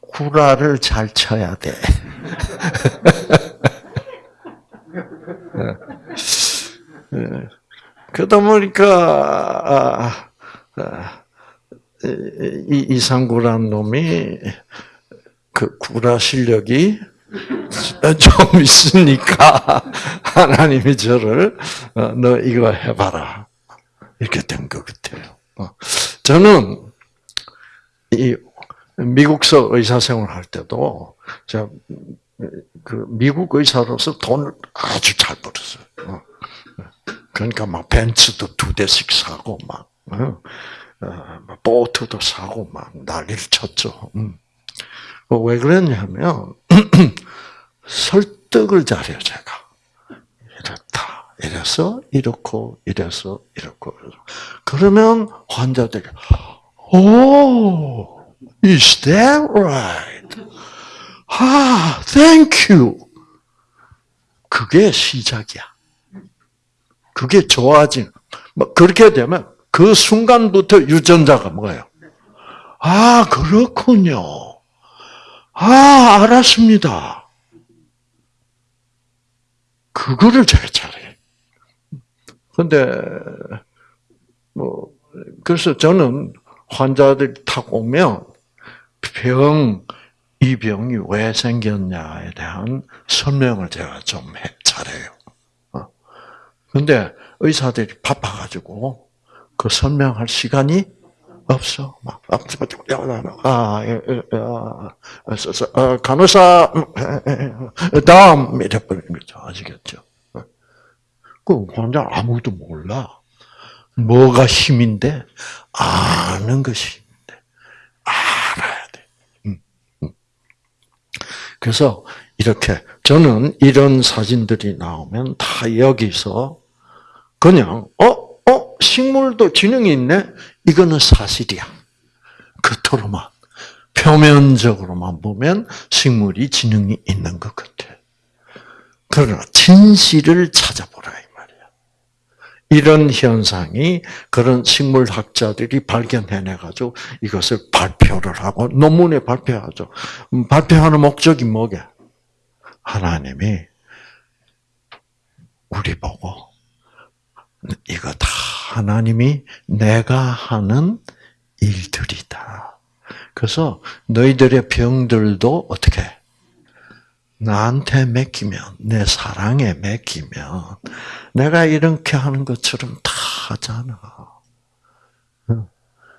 구라를 잘 쳐야 돼. 예. 예. 그러다 보니까 아, 아, 이 이상구란 놈이 그 구라 실력이 좀 있으니까 하나님이 저를 어, 너 이거 해봐라 이렇게 된 것 같아요. 어. 저는 이 미국서 의사 생활 할 때도 제가 그 미국 의사로서 돈을 아주 잘 벌었어요. 어. 그러니까 막 벤츠도 두 대씩 사고 막 어, 보트도 사고 막 난리를 쳤죠. 음. 왜 그랬냐면 설득을 잘해요 제가. 이렇다. 이래서 이렇고 이래서 이렇고 그러면 환자들이 오, is that right? 아, thank you. 그게 시작이야. 그게 좋아진. 뭐 그렇게 되면 그 순간부터 유전자가 뭐예요? 아, 그렇군요. 아, 알았습니다. 그거를 잘 잘해. 근데, 뭐, 그래서 저는 환자들이 탁 오면 병, 이 병이 왜 생겼냐에 대한 설명을 제가 좀 잘해요. 어. 근데 의사들이 바빠가지고 그 설명할 시간이 없어. 막, 아, 아, 아, 간호사, 다음, 이래 버리는 거죠. 아시겠죠? 그 환자 아무도 몰라. 뭐가 힘인데? 아는 것이 힘인데. 알아야 돼. 음, 음. 그래서 이렇게, 저는 이런 사진들이 나오면 다 여기서 그냥, 어? 식물도 지능이 있네? 이거는 사실이야. 겉으로만. 표면적으로만 보면 식물이 지능이 있는 것 같아. 그러나 진실을 찾아보라 이 말이야. 이런 현상이 그런 식물학자들이 발견해내 가지고 이것을 발표를 하고 논문에 발표하죠. 음, 발표하는 목적이 뭐게? 하나님이 우리 보고 이거 다 하나님이 내가 하는 일들이다. 그래서 너희들의 병들도 어떻게 나한테 맡기면 내 사랑에 맡기면 내가 이렇게 하는 것처럼 다 하잖아.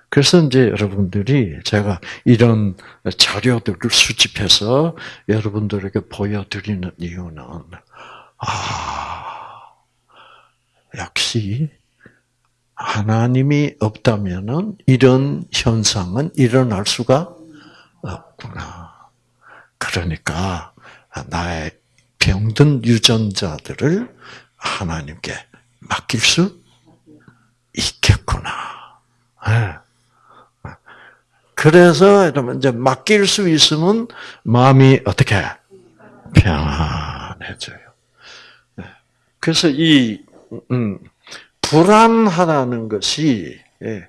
그래서 이제 여러분들이 제가 이런 자료들을 수집해서 여러분들에게 보여드리는 이유는 아 역시 하나님이 없다면은 이런 현상은 일어날 수가 없구나. 그러니까 나의 병든 유전자들을 하나님께 맡길 수 있겠구나. 네. 그래서 여러분 이제 맡길 수 있으면 마음이 어떻게 평안해져요. 네. 그래서 이 음, 불안하다는 것이 예,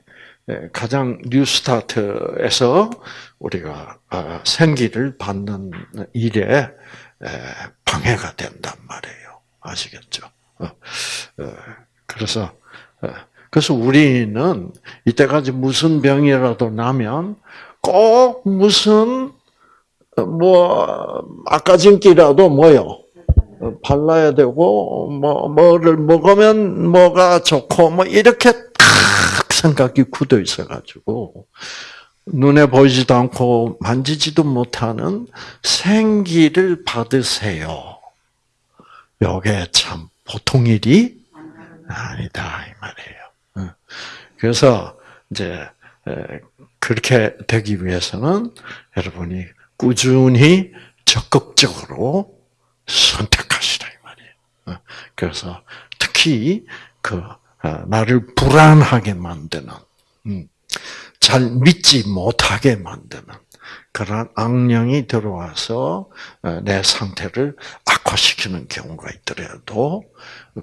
예, 가장 뉴스타트에서 우리가 아, 생기를 받는 일에 방해가 된단 말이에요. 아시겠죠? 어, 어, 그래서 어, 그래서 우리는 이때까지 무슨 병이라도 나면 꼭 무슨 뭐 아까진기라도 뭐요 발라야 되고 뭐 뭐를 먹으면 뭐가 좋고 뭐 이렇게 딱 생각이 굳어 있어가지고 눈에 보이지도 않고 만지지도 못하는 생기를 받으세요. 요게 참 보통 일이 아니다 이 말이에요. 그래서 이제 그렇게 되기 위해서는 여러분이 꾸준히 적극적으로 선택하시라 이 말이에요. 그래서 특히 그 어, 나를 불안하게 만드는 음, 잘 믿지 못하게 만드는 그런 악령이 들어와서 어, 내 상태를 악화시키는 경우가 있더라도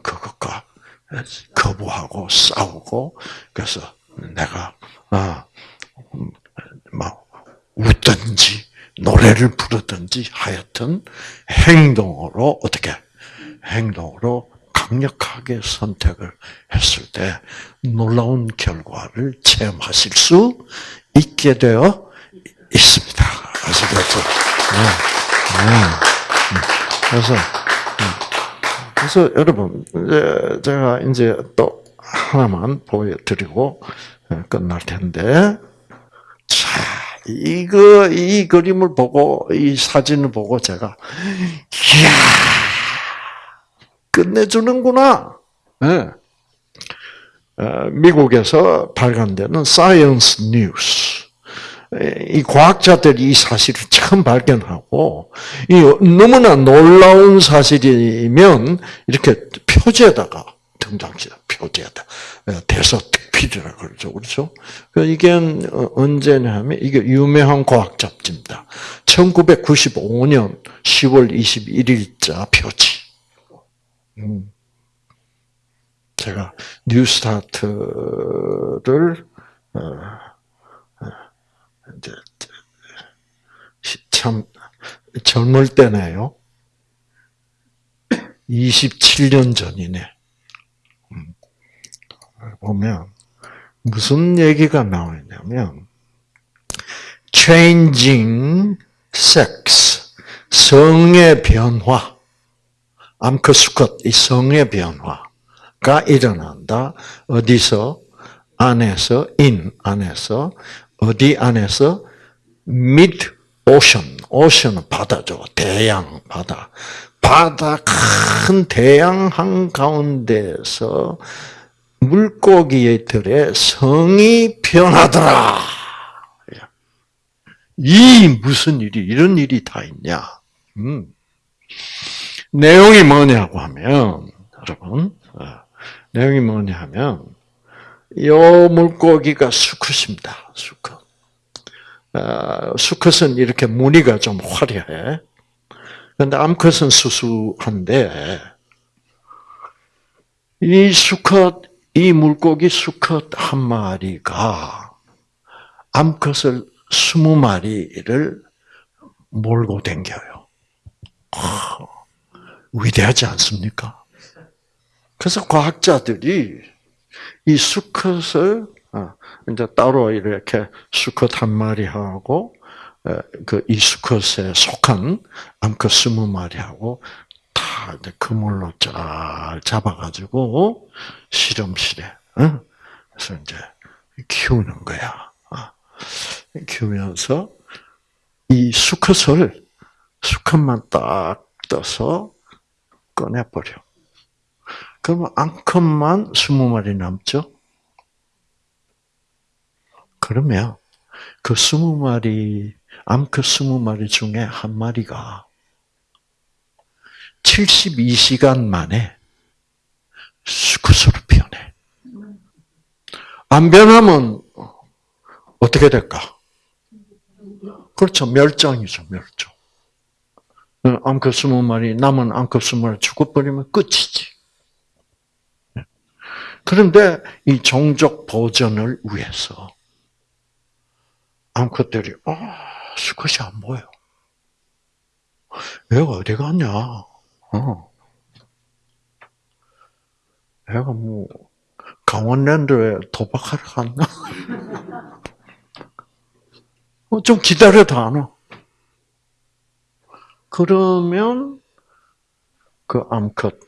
그것과 거부하고 싸우고 그래서 내가 아, 막 웃든지 노래를 부르든지 하여튼 행동으로 어떻게 행동으로 강력하게 선택을 했을 때 놀라운 결과를 체험하실 수 있게 되어 있습니다. 아시겠죠? 네. 네. 그래서 그래서 여러분 제가 이제 또 하나만 보여드리고 끝날 텐데 자 이거 이 그림을 보고 이 사진을 보고 제가 이야 끝내주는구나. 네. 미국에서 발간되는 Science News. 이 과학자들이 이 사실을 처음 발견하고, 이 너무나 놀라운 사실이면, 이렇게 표지에다가 등장시다. 표지에다. 대서 특필이라 그러죠. 그렇죠? 이게 언제냐면, 이게 유명한 과학 잡지입니다. 1995년 10월 21일자 표지. 음. 제가 뉴스타트를 어, 어, 참 젊을 때네요. 27년 전이네. 음. 보면 무슨 얘기가 나오냐면 changing sex 성의 변화 암크수컷, 이 성의 변화가 일어난다. 어디서? 안에서, 인, 안에서, 어디 안에서? mid ocean, ocean은 바다죠. 대양, 바다. 바다 큰 대양 한 가운데서 물고기들의 성이 변하더라. 이 무슨 일이, 이런 일이 다 있냐. 음. 내용이 뭐냐고 하면, 여러분, 어, 내용이 뭐냐 하면, 요 물고기가 수컷입니다. 수컷. 어, 수컷은 이렇게 무늬가 좀 화려해. 근데 암컷은 수수한데, 이 수컷, 이 물고기 수컷 한 마리가 암컷을 스무 마리를 몰고 댕겨요. 위대하지 않습니까? 그래서 과학자들이 이 수컷을 어, 이제 따로 이렇게 수컷 한 마리하고 그 이 수컷에 속한 암컷 스무 마리하고 다 그물로 잘 잡아가지고 실험실에 그래서 이제 키우는 거야. 어. 키우면서 이 수컷을 수컷만 딱 떠서 꺼내버려. 그러면 앙컷만 스무 마리 남죠? 그러면 그 스무 마리, 암컷 스무 마리 중에 한 마리가 72시간 만에 수컷으로 변해. 안 변하면 어떻게 될까? 그렇죠. 멸종이죠, 멸종. 어, 암컷 스무 마리, 남은 암컷 스무 마리 죽어버리면 끝이지. 그런데 이 종족 보존을 위해서 암컷들이 아 수컷이 안 보여. 얘가 어디 갔냐? 어. 얘가 뭐 강원랜드에 도박하러 갔나? 어, 좀 기다려도 안 와. 그러면 그 암컷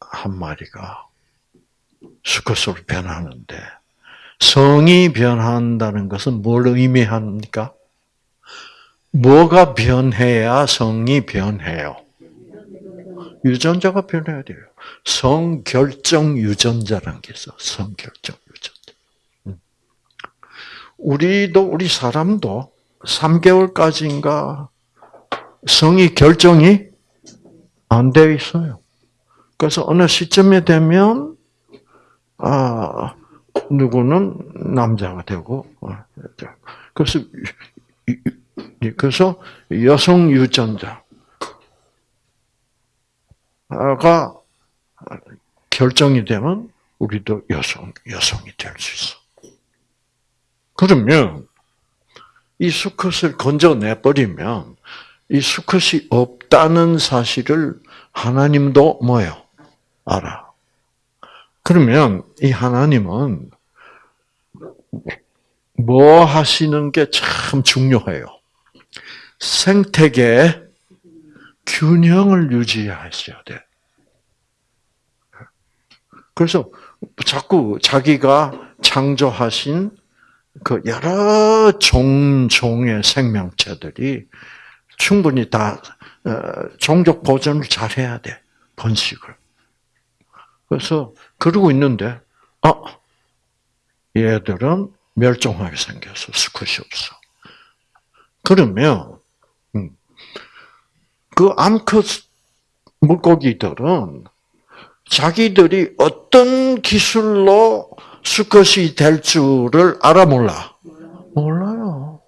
한 마리가 수컷으로 변하는데 성이 변한다는 것은 뭘 의미합니까? 뭐가 변해야 성이 변해요? 유전자가 변해야 돼요. 성결정 유전자라는 게 있어. 성결정 유전자. 음. 우리도 우리 사람도 3개월까지인가 성이 결정이 안돼 있어요. 그래서 어느 시점에 되면 아 누구는 남자가 되고 어, 그래서 그래서 여성 유전자 가 결정이 되면 우리도 여성 여성이 될 수 있어. 그러면 이 수컷을 건져내 버리면 이 수컷이 없다는 사실을 하나님도 뭐요? 알아. 그러면 이 하나님은 뭐 하시는 게 참 중요해요. 생태계 균형을 유지하셔야 돼. 그래서 자꾸 자기가 창조하신 그 여러 종종의 생명체들이 충분히 다 어, 종족 보존을 잘 해야 돼 번식을. 그래서 그러고 있는데 아 얘들은 멸종하게 생겨서 수컷이 없어. 그러면 음, 그 암컷 물고기들은 자기들이 어떤 기술로 수컷이 될 줄을 알아 몰라? 몰라요.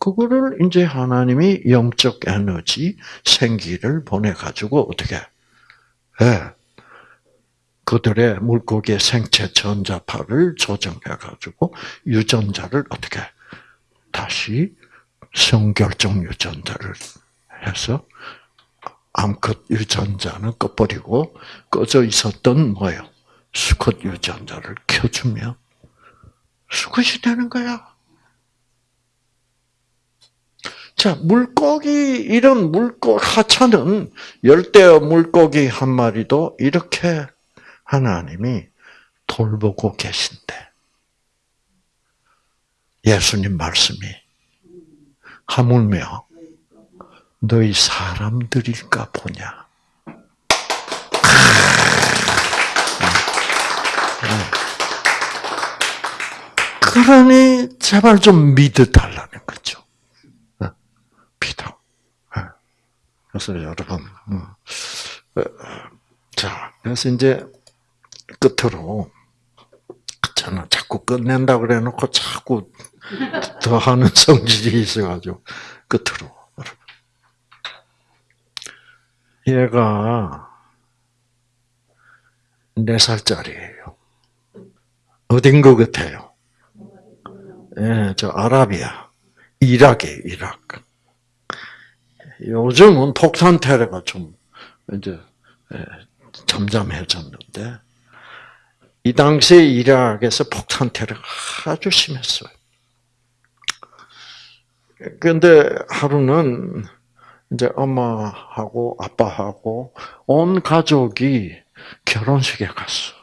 그거를 이제 하나님이 영적 에너지, 생기를 보내가지고 어떻게, 예, 그들의 물고기의 생체 전자파를 조정해가지고 유전자를 어떻게 다시 성결정 유전자를 해서 암컷 유전자는 꺼버리고 꺼져 있었던 뭐예요? 수컷 유전자를 켜주면 수컷이 되는 거야. 자, 물고기, 이런 물고, 하찮은 열대 물고기 한 마리도 이렇게 하나님이 돌보고 계신데, 예수님 말씀이 하물며 너희 사람들일까 보냐. 그러니 제발 좀 믿어달라는 거죠. 믿어. 그래서 여러분, 어, 자, 그래서 이제 끝으로 저는 자꾸 끝낸다 그래 놓고 자꾸 더 하는 성질이 있어가지고 끝으로 얘가 네 살짜리예요. 어딘 것 같아요? 예, 저 아라비아, 이락에 이락. 요즘은 폭탄 테러가 좀 이제 예, 잠잠해졌는데 이 당시에 이락에서 폭탄 테러가 아주 심했어요. 그런데 하루는 이제 엄마하고 아빠하고 온 가족이 결혼식에 갔어.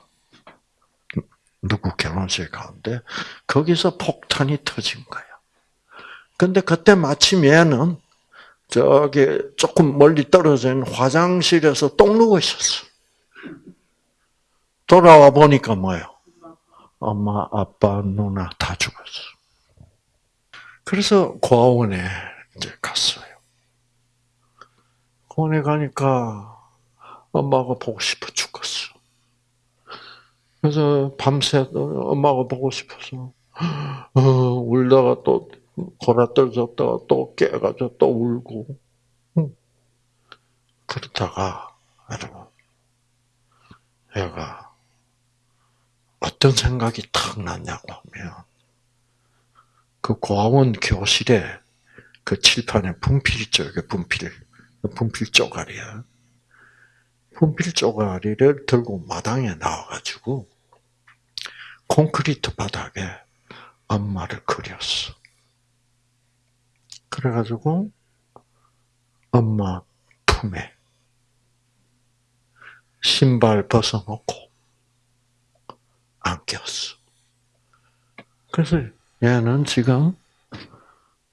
누구 결혼식에 가는데 거기서 폭탄이 터진 거야. 근데 그때 마침 얘는 저기 조금 멀리 있는 화장실에서 똥 누고 있었어. 돌아와 보니까 뭐예요? 엄마, 아빠, 누나 다 죽었어. 그래서 고아원에 이제 갔어요. 고아원에 가니까 엄마가 보고 싶어 죽었어. 그래서 밤새 엄마가 보고 싶어서 어, 울다가 또 골아 떨어졌다가 또 깨가지고 또 울고. 그러다가, 여러분, 얘가 어떤 생각이 탁 났냐고 하면, 그 고아원 교실에 그 칠판에 분필 쪽에 분필, 분필 쪼가리야. 분필 쪼가리를 들고 마당에 나와가지고 콘크리트 바닥에 엄마를 그렸어. 그래가지고 엄마 품에 신발 벗어놓고 안겼어. 그래서 얘는 지금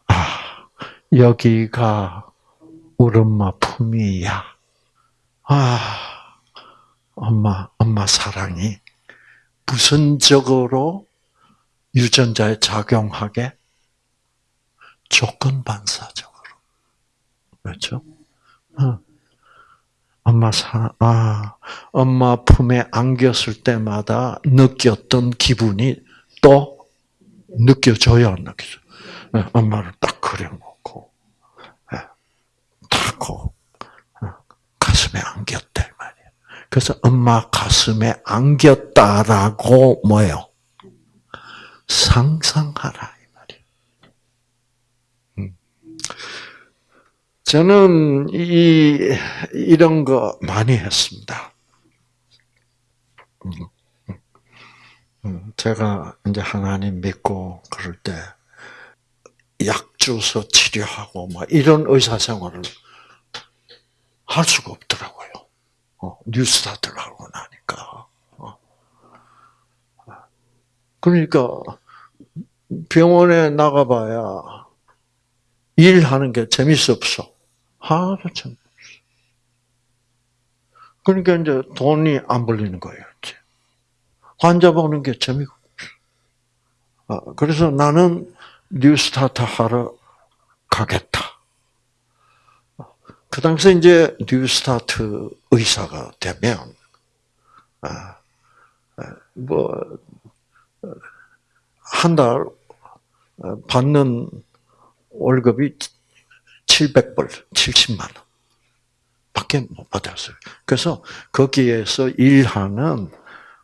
아 여기가 우리 엄마 품이야. 아 엄마 엄마 사랑이 부선적으로 유전자에 작용하게 조건 반사적으로 그렇죠? 어. 엄마 사, 아, 엄마 품에 안겼을 때마다 느꼈던 기분이 또 느껴져야 안 느껴져. 네, 엄마를 딱 네, 어, 가슴에 안겼대 말이야. 그래서 엄마 가슴에 안겼다라고 뭐예요? 상상하라 이 말이야. 음. 저는 이 이런 거 많이 했습니다. 음, 음. 제가 이제 하나님 믿고 그럴 때 약 주서 치료하고 막 이런 의사 생활을 할 수가 없더라고요. 어, 뉴스타트를 하고 나니까. 어. 그러니까 병원에 나가봐야 일하는 게 재밌어 없어. 하나도 재밌어. 그러니까 이제 돈이 안 벌리는 거예요. 이제. 환자 보는 게 재미가 없어. 어, 그래서 나는 뉴스타트 하러 가겠다. 그 당시에 이제 뉴스타트 의사가 되면, 아, 아, 뭐, 한 달 받는 월급이 700불, 70만 원 밖에 못 받았어요. 그래서 거기에서 일하는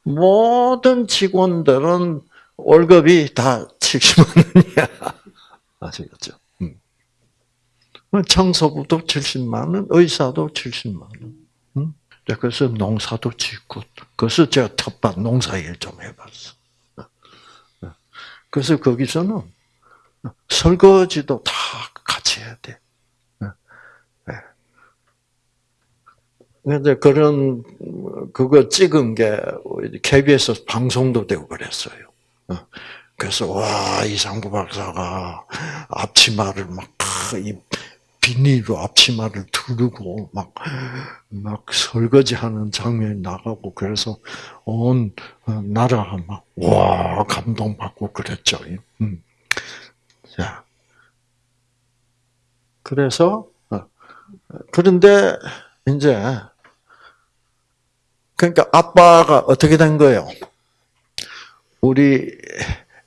모든 직원들은 월급이 다 70만 원이야. 아시겠죠? 음. 청소부도 70만 원, 의사도 70만 원. 음? 그래서 농사도 짓고, 그래서 제가 텃밭 농사일 좀 해봤어. 그래서 거기서는 설거지도 다 같이 해야 돼. 근데 그런 그거 찍은 게 KBS 방송도 되고 그랬어요. 어. 그래서 와 이상구 박사가 앞치마를 막이 비닐로 앞치마를 두르고 막, 막 설거지하는 장면이 나가고 그래서 온 나라가 막, 와, 감동받고 그랬죠. 음. 자. 그래서, 어, 그런데 이제 그러니까 아빠가 어떻게 된 거예요? 우리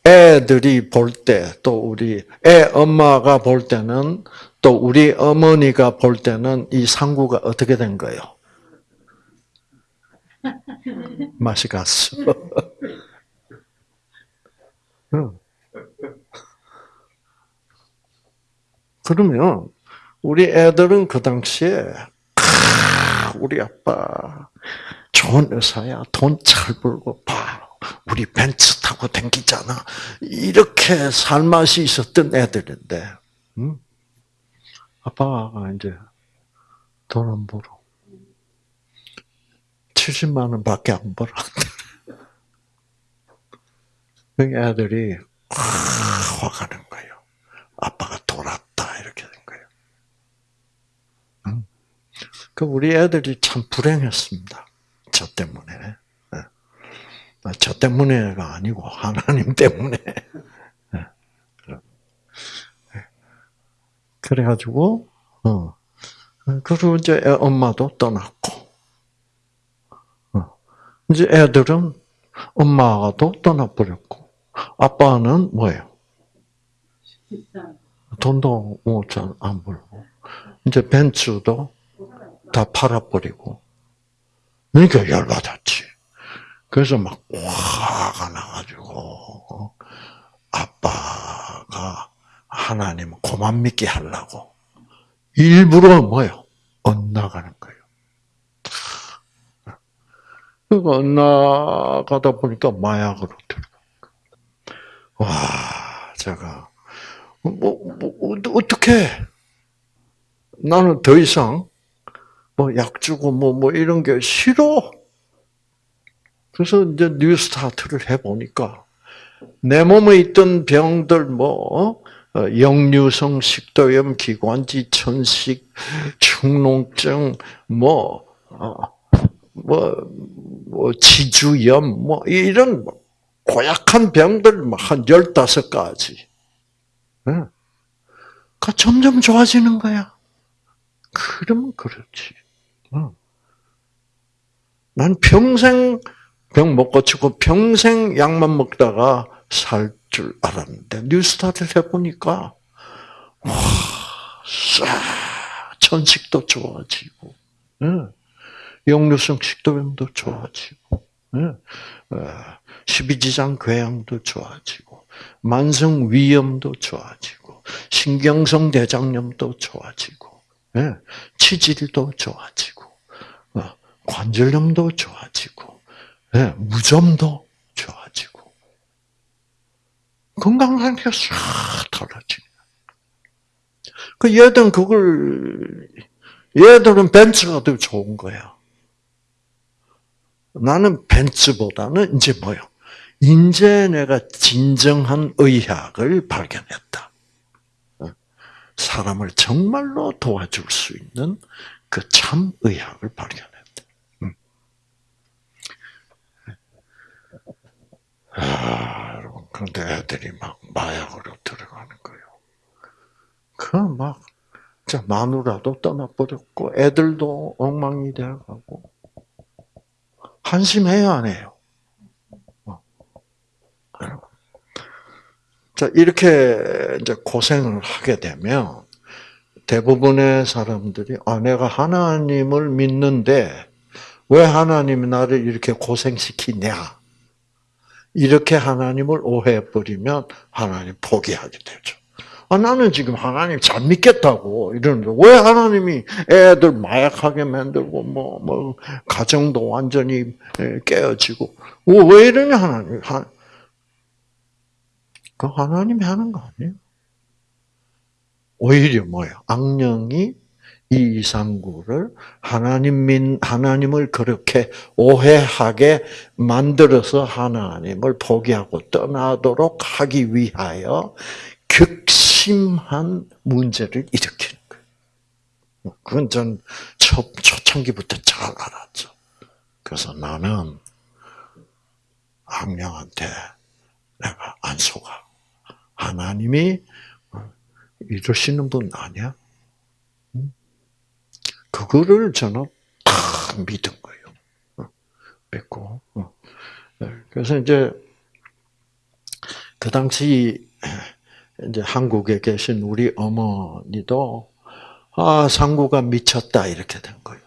애들이 볼 때, 또 우리 애 엄마가 볼 때는, 또 우리 어머니가 볼 때는 이 상구가 어떻게 된 거예요? 맛이 갔어. 그러면 우리 애들은 그 당시에 우리 아빠 좋은 의사야. 돈 잘 벌고 봐. 우리 벤츠 타고 댕기잖아. 이렇게 살맛이 있었던 애들인데, 응? 아빠가 이제 돈 안 벌어. 70만 원밖에 안 벌어. 그 애들이 화가 난 거예요. 아빠가 돌았다 이렇게 된 거예요. 응? 그 우리 애들이 참 불행했습니다. 저 때문에. 예. 저 때문에가 아니고 하나님 때문에. 예. 예. 그래가지고 어 그리고 이제 엄마도 떠났고 어. 이제 애들은 엄마가도 떠나버렸고 아빠는 뭐예요? 돈도 뭐잘안 벌고 이제 벤츠도 다 팔아버리고 그러니까 열받았지. 그래서 막 화가 나가지고 어? 하나님 고만 믿게 하려고 일부러 뭐요? 엇나가는 거예요. 그러니까 엇나가다 보니까 마약으로 들어가. 와, 제가 뭐, 뭐 어떻게 나는 더 이상 뭐 약 주고 뭐뭐 뭐 이런 게 싫어. 그래서 이제 뉴스타트를 해 보니까 내 몸에 있던 병들 뭐 어, 역류성 식도염, 기관지 천식, 축농증, 뭐, 어, 뭐, 뭐, 지주염, 뭐, 이런 고약한 병들 뭐한 15가지. 그 점점 좋아지는 거야. 그러면 그렇지. 난 평생 병 못 고치고 평생 약만 먹다가 살 줄 알았는데 뉴스타트를 해보니까 와, 싹 천식도 좋아지고, 역류성 식도염도 좋아지고, 어, 십이지장 궤양도 좋아지고, 만성 위염도 좋아지고, 신경성 대장염도 좋아지고, 치질도 좋아지고, 어, 관절염도 좋아지고, 무좀도 건강 상태가 싹 달라지. 그 얘들은 그걸 얘들은 벤츠가 더 좋은 거야. 나는 벤츠보다는 이제 뭐요? 이제 내가 진정한 의학을 발견했다. 사람을 정말로 도와줄 수 있는 그 참 의학을 발견했다. 음. 아, 그런데 애들이 막 마약으로 들어가는 거예요. 그 막, 마누라도 떠나버렸고, 애들도 엉망이 되어가고, 한심해요, 안 해요? 어. 자, 이렇게 이제 고생을 하게 되면 대부분의 사람들이 아 내가 하나님을 믿는데 왜 하나님이 나를 이렇게 고생시키냐? 이렇게 하나님을 오해해 버리면 하나님 포기하게 되죠. 아, 나는 지금 하나님 잘 믿겠다고 이러는데 왜 하나님이 애들 마약하게 만들고 뭐 뭐 가정도 완전히 깨어지고 뭐왜 이러냐 하나님 그 하나님이 하는 거 아니에요? 오히려 뭐예요? 악령이 이 이상구를 하나님 민 하나님을 그렇게 오해하게 만들어서 하나님을 포기하고 떠나도록 하기 위하여 극심한 문제를 일으키는 거예요. 그건 전 초, 초창기부터 잘 알았죠. 그래서 나는 악령한테 내가 안 속아. 하나님이 이러시는 분 아니야? 그거를 저는 다 믿은 거예요. 믿고. 네, 그래서 이제 그 당시 이제 한국에 계신 우리 어머니도 아 상구가 미쳤다 이렇게 된 거예요.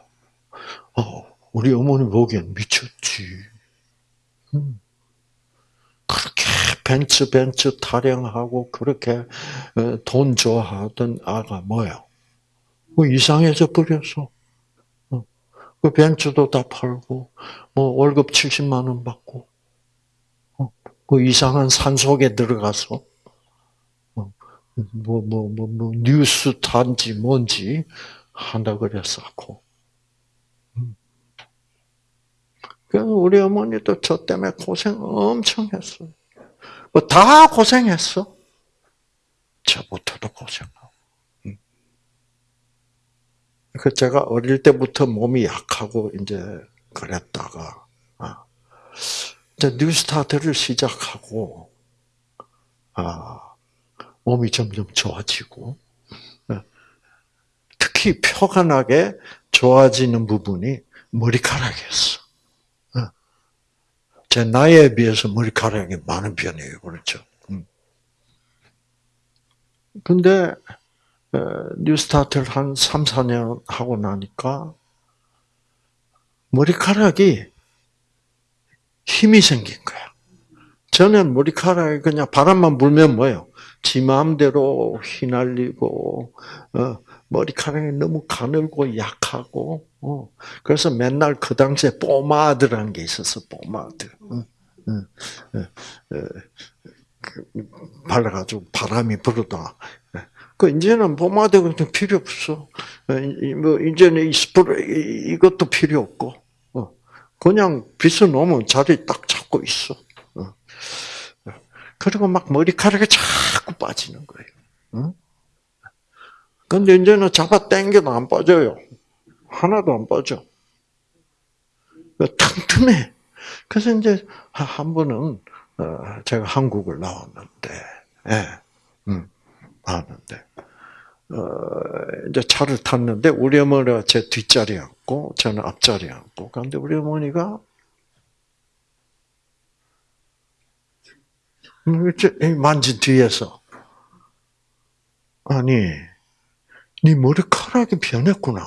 어, 우리 어머니 보기엔 미쳤지. 음. 그렇게 벤츠 벤츠 타령하고 그렇게 어, 돈 좋아하던 아가 뭐야? 뭐 이상해져 버렸어. 어. 그 벤츠도 다 팔고 뭐 월급 70만 원 받고 어. 그 이상한 산 속에 들어가서 뭐 뭐 뭐 뭐 뉴스 탄지 뭔지 한다 그랬었고. 음. 그래서 우리 어머니도 저 때문에 고생 엄청 했어요. 뭐 다 고생했어. 저부터도 고생하고. 음. 그 제가 어릴 때부터 몸이 약하고 이제 그랬다가 아, 이제 뉴스타트를 시작하고 아, 몸이 점점 좋아지고 어, 특히 표가 나게 좋아지는 부분이 머리카락이었어. 제 나이에 비해서 머리카락이 많은 편이에요. 그렇죠? 음. 근데 어, 뉴스타트를 한 3, 4년 하고 나니까 머리카락이 힘이 생긴 거야. 저는 머리카락이 그냥 바람만 불면 뭐예요? 지 마음대로 휘날리고 어, 머리카락이 너무 가늘고 약하고 어, 그래서 맨날 그 당시에 포마드라는 게 있었어 포마드 어, 어, 어, 그 발라가지고 바람이 불어다. 그 이제는 포마드 같은 필요 없어. 뭐 이제는 이 스프레이 이것도 필요 없고 그냥 빗어 놓으면 자리 딱 잡고 있어. 그리고 막 머리카락이 자꾸 빠지는 거예요. 근데 이제는 잡아 당겨도 안 빠져요. 하나도 안 빠져. 튼튼해. 그래서 이제 한 번은 어, 제가 한국을 나왔는데, 예, 음, 나왔는데, 어, 이제 차를 탔는데 우리 어머니가 제 뒷자리에 앉고 저는 앞자리에 앉고 그런데 우리 어머니가 만진 뒤에서 아니 네 머리카락이 변했구나.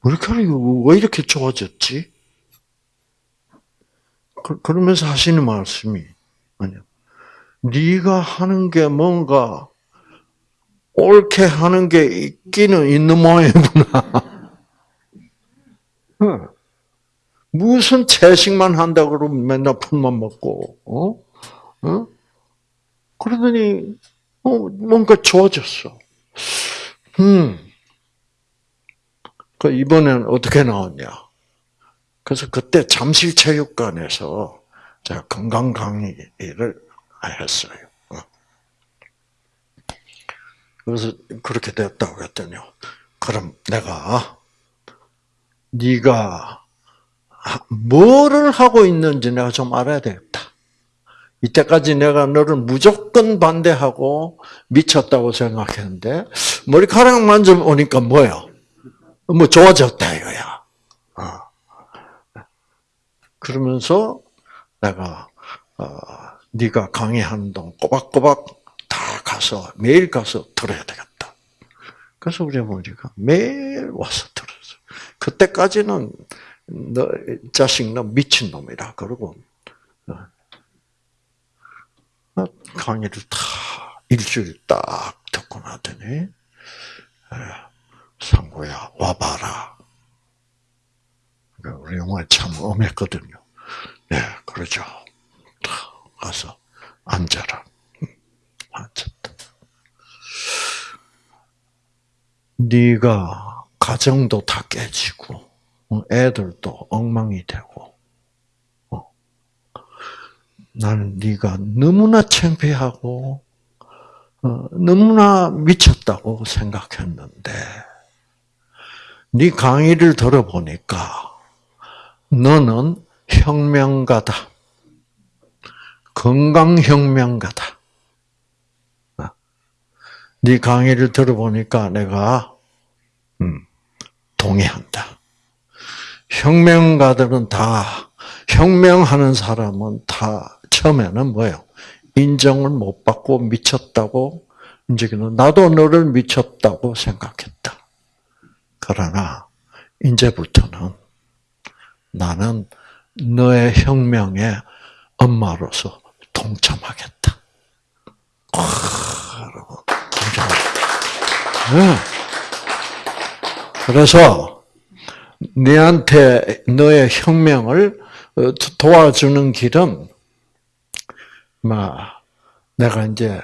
머리카락이 왜 이렇게 좋아졌지? 그, 그러면서 하시는 말씀이 아니야. 네가 하는 게 뭔가 옳게 하는 게 있기는 있는 모양이구나. 무슨 채식만 한다 그러면 맨날 풀만 먹고, 어? 어? 그러더니, 어, 뭔가 좋아졌어. 음. 그 이번엔 어떻게 나왔냐? 그래서 그때 잠실체육관에서 제가 건강 강의를 했어요. 어. 그래서 그렇게 됐다고 했더니 그럼 내가 네가 뭐를 하고 있는지 내가 좀 알아야 되겠다. 이때까지 내가 너를 무조건 반대하고 미쳤다고 생각했는데 머리카락 만져보니까 뭐야? 뭐 좋아졌다 이거야. 어. 그러면서 내가 어, 네가 강의하는 동안 꼬박꼬박 다 가서 매일 가서 들어야 되겠다. 그래서 우리 어머니가 매일 와서 들었어. 그때까지는 너 자식 너 미친 놈이라 그러고 어, 강의를 다 일주일 딱 듣고 나더니 상고야 와봐라. 우리 영화 참 엄했거든요. 네, 그러죠. 가서 앉아라. 앉았다. 네가 가정도 다 깨지고 애들도 엉망이 되고 어. 나는 네가 너무나 창피하고 어, 너무나 미쳤다고 생각했는데 네 강의를 들어보니까 너는 혁명가다. 건강혁명가다. 어. 네 강의를 들어보니까 내가 음, 동의한다. 혁명가들은 다 혁명하는 사람은 다 처음에는 뭐예요? 인정을 못 받고 미쳤다고 이제는 나도 너를 미쳤다고 생각했다. 그러나 이제부터는 나는 너의 혁명의 엄마로서 동참하겠다. 그래서 내한테 너의 혁명을 어, 도와주는 길은 막 내가 이제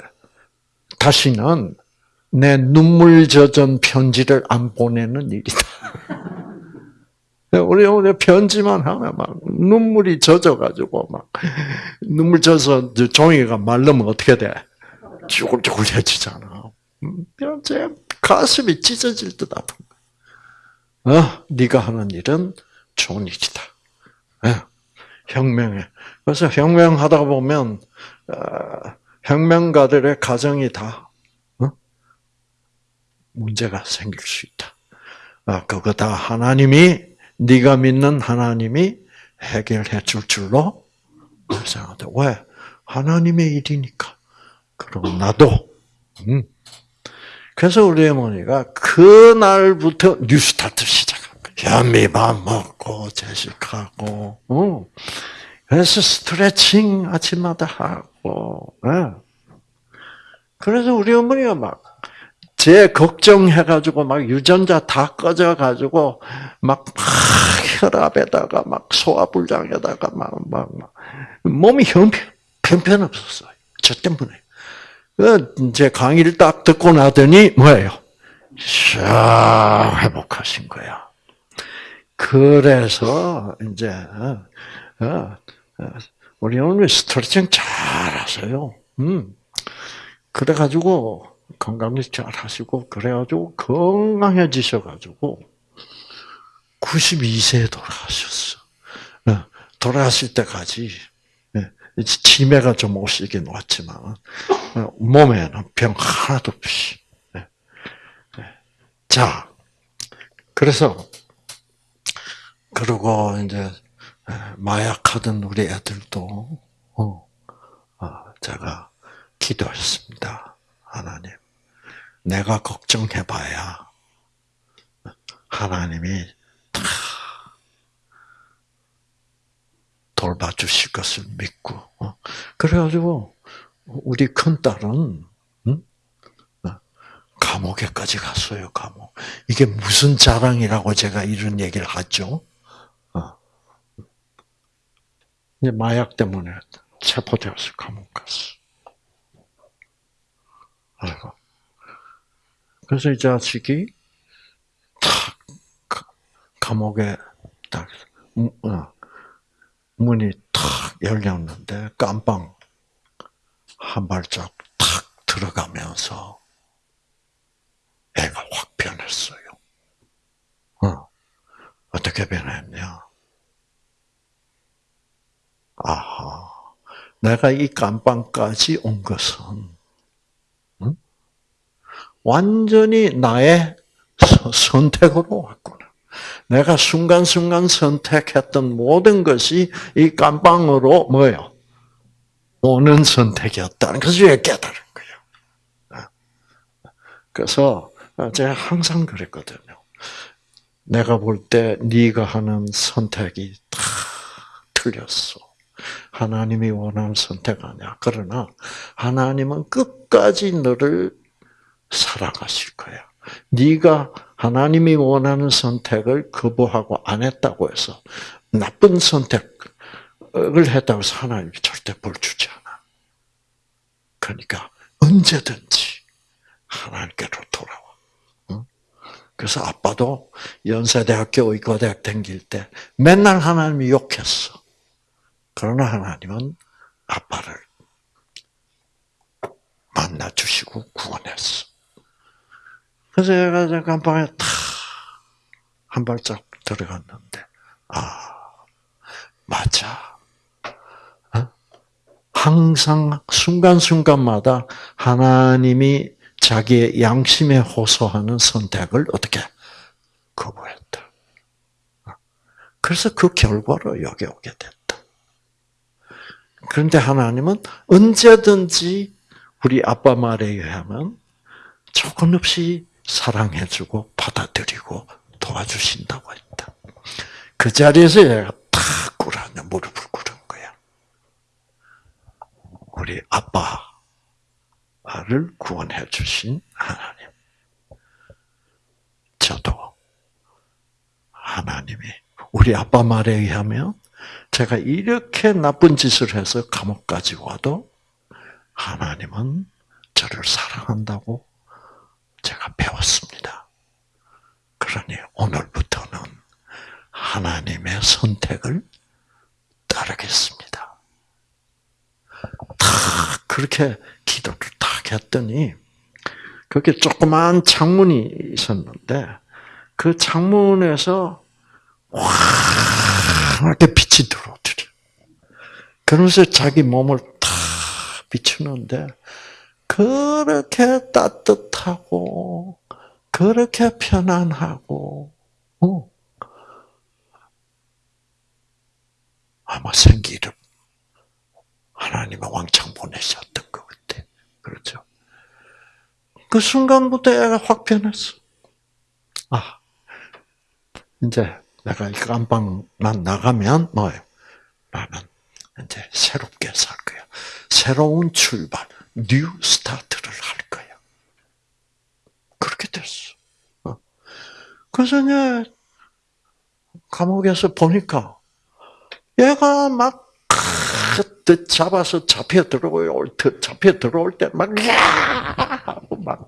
다시는 내 눈물 젖은 편지를 안 보내는 일이다. 우리 오늘 편지만 하면 막 눈물이 젖어가지고 막 눈물 젖어 종이가 말르면 어떻게 돼? 쭈글쭈글해지잖아. 제 가슴이 찢어질 듯 아픈 어, 네가 하는 일은 좋은 일이다. 예, 혁명해. 그래서 혁명하다 보면 어, 혁명가들의 가정이 다 어? 문제가 생길 수 있다. 아, 그거 다 하나님이 네가 믿는 하나님이 해결해 줄 줄로 생각한다. 왜? 하나님의 일이니까. 그럼 나도 음. 그래서 우리 어머니가 그날부터 뉴스타트 시작한 거예요. 현미밥 먹고 제식하고, 어. 그래서 스트레칭 아침마다 하고, 예. 그래서 우리 어머니가 막, 제 걱정해가지고 막 유전자 다 꺼져가지고 막, 막 혈압에다가 막 소화불량에다가 막, 막, 막 몸이 형편, 편편 없었어요. 저 때문에. 그, 제 강의를 딱 듣고 나더니 뭐예요? 샥 회복하신 거야. 그래서 이제 어, 어, 어, 우리 어머니 스트레칭 잘 하세요. 음. 그래가지고 건강을 잘 하시고 그래가지고 건강해지셔가지고 92세에 돌아가셨어. 돌아가실 때까지 치매가 좀 오시긴 왔지만 몸에는 병 하나도 없이. 자, 그래서 그리고 이제 마약하던 우리 애들도 어, 제가 기도했습니다. 하나님, 내가 걱정해봐야 하나님이 다 돌봐주실 것을 믿고 어. 그래가지고 우리 큰 딸은 어, 감옥에까지 갔어요. 감옥. 이게 무슨 자랑이라고 제가 이런 얘기를 하죠. 어. 이제 마약 때문에 체포되어서 감옥 갔어. 아이고. 그래서 이 자식이 탁 감옥에 딱 문이 탁 열렸는데 깜빵 한 발짝 탁 들어가면서 애가 확 변했어요. 어. 어떻게 변했냐? 아하. 내가 이 깜빵까지 온 것은, 응? 완전히 나의 선택으로 왔구나. 내가 순간순간 선택했던 모든 것이 이 깜빵으로 뭐예요? 오는 선택이었다는 것을 깨달은 거예요. 그래서 제가 항상 그랬거든요. 내가 볼 때 네가 하는 선택이 다 틀렸어. 하나님이 원하는 선택 아니야. 그러나 하나님은 끝까지 너를 살아가실 거야. 네가 하나님이 원하는 선택을 거부하고 안 했다고 해서 나쁜 선택을 했다고 해서 하나님이 절대 벌 주지 않아. 그러니까 언제든지 하나님께로 돌아와. 그래서 아빠도 연세대학교 의과대학 다닐 때 맨날 하나님이 욕했어. 그러나 하나님은 아빠를 만나 주시고 구원했어. 그래서 얘가 잠깐 방에 탁한 발짝 들어갔는데, 아, 맞아. 어? 항상 순간순간마다 하나님이 자기의 양심에 호소하는 선택을 어떻게 거부했다. 어? 그래서 그 결과로 여기 오게 됐다. 그런데 하나님은 언제든지 우리 아빠 말에 의하면 조건 없이 사랑해주고 받아들이고 도와주신다고 했다. 그 자리에서 얘가 탁 꿇었냐, 무릎을 꿇은 거야. 우리 아빠를 구원해 주신 하나님. 저도 하나님이 우리 아빠 말에 의하면 제가 이렇게 나쁜 짓을 해서 감옥까지 와도 하나님은 저를 사랑한다고 제가 배웠습니다. 그러니 오늘부터는 하나님의 선택을 따르겠습니다. 다 그렇게 기도를 딱 했더니 그게 조그만 창문이 있었는데 그 창문에서 환하게 빛이 들어오더래. 그러면서 자기 몸을 탁 비추는데 그렇게 따뜻하고 그렇게 편안하고 어. 아마 생기를 하나님의 왕창 보내셨던 것 같아. 그렇죠? 그 순간부터 애가 확 변했어. 아, 이제 내가 이 깜빵만 나가면 뭐예요? 나는 이제 새롭게 살 거야. 새로운 출발, new start를 할 거야. 그렇게 됐어. 어. 그래서 이제 감옥에서 보니까 얘가 막 잡아서 잡혀 들어올 때 잡혀 들어올 때막 하고 막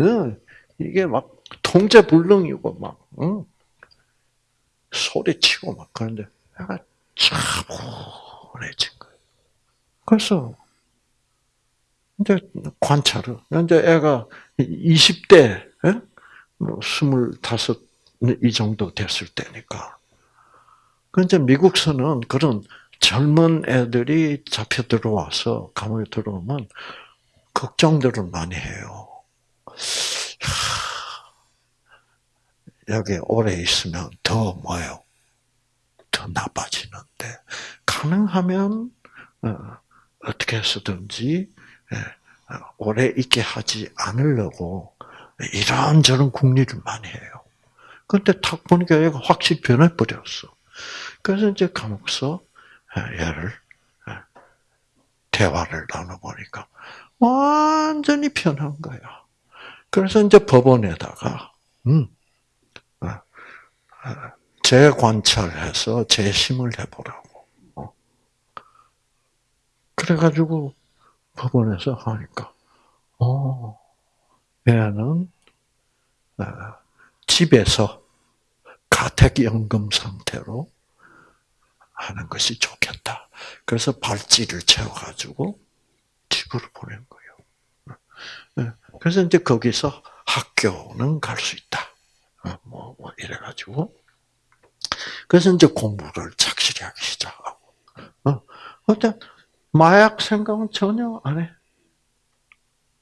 응, 이게 막 통제 불능이고 막 응. 소리치고 막 그런데 애가 차분해진 거예요. 그래서 이제 관찰을 이제 애가 20대 뭐 스물다섯 이 정도 됐을 때니까. 그 이제 미국서는 그런 젊은 애들이 잡혀 들어와서 감옥에 들어오면 걱정들을 많이 해요. 여기 오래 있으면 더 뭐요? 더 나빠지는데 가능하면 어, 떻게 해서든지 예, 오래 있게 하지 않으려고 이런저런 궁리를 많이 해요. 근데 탁 보니까 얘가 확실히 변해버렸어. 그래서 이제 감옥서 얘를 대화를 나눠보니까 완전히 변한 거야. 그래서 이제 법원에다가 음, 재관찰해서 재심을 해보라고. 어. 그래가지고 법원에서 하니까, 어, 얘는 집에서 가택연금 상태로 하는 것이 좋겠다. 그래서 발찌를 채워가지고 집으로 보낸 거예요. 네. 그래서 이제 거기서 학교는 갈 수 있다. 어, 뭐, 뭐, 이래가지고. 그래서 이제 공부를 착실히 하기 시작하고. 어, 마약 생각은 전혀 안 해.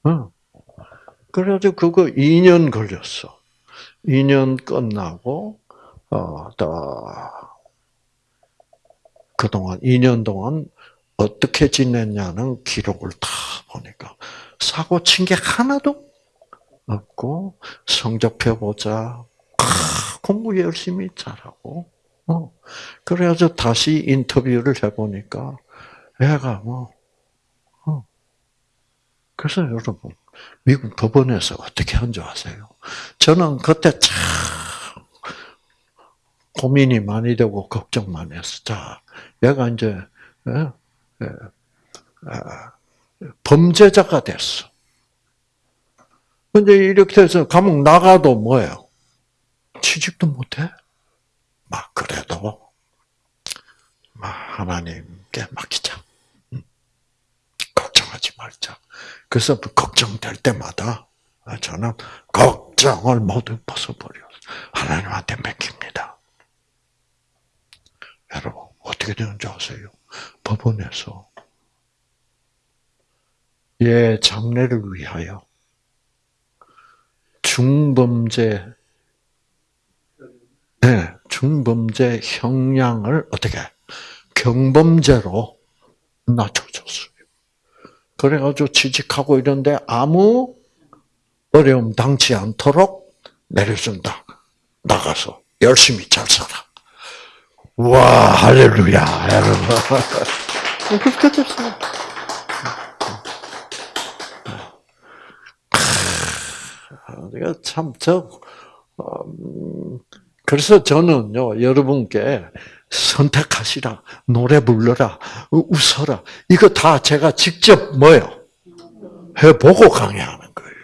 어. 그래가지고 그거 2년 걸렸어. 2년 끝나고 어, 그동안 2년 동안 어떻게 지냈냐는 기록을 다 보니까 사고 친 게 하나도 없고 성적표 보자 공부 열심히 잘하고 어. 그래가지고 다시 인터뷰를 해보니까 애가 뭐 어. 그래서 여러분 미국 법원에서 어떻게 한 줄 아세요? 저는 그때 참 고민이 많이 되고 걱정 많이 했어. 자, 얘가 이제 예, 예, 아, 범죄자가 됐어. 근데 이렇게 해서 감옥 나가도 뭐예요? 취직도 못해. 막 그래도 막 하나님께 맡기자. 걱정하지 말자. 그래서 걱정될 때마다 저는 걱정을 모두 벗어버려 하나님한테 맡깁니다. 여러분 어떻게 되는지 아세요? 법원에서 예 장래를 위하여 중범죄 네, 중범죄 형량을 어떻게 경범죄로 낮춰줬어요. 그래가지고 취직하고 이런데 아무 어려움 당치 않도록 내려준다. 나가서 열심히 잘 살아. 와, 할렐루야, 여러분. 그렇게 됐어요. 내가 참, 저, 음, 그래서 저는요, 여러분께 선택하시라, 노래 불러라, 웃어라. 이거 다 제가 직접 뭐요? 해보고 강의하는 거예요.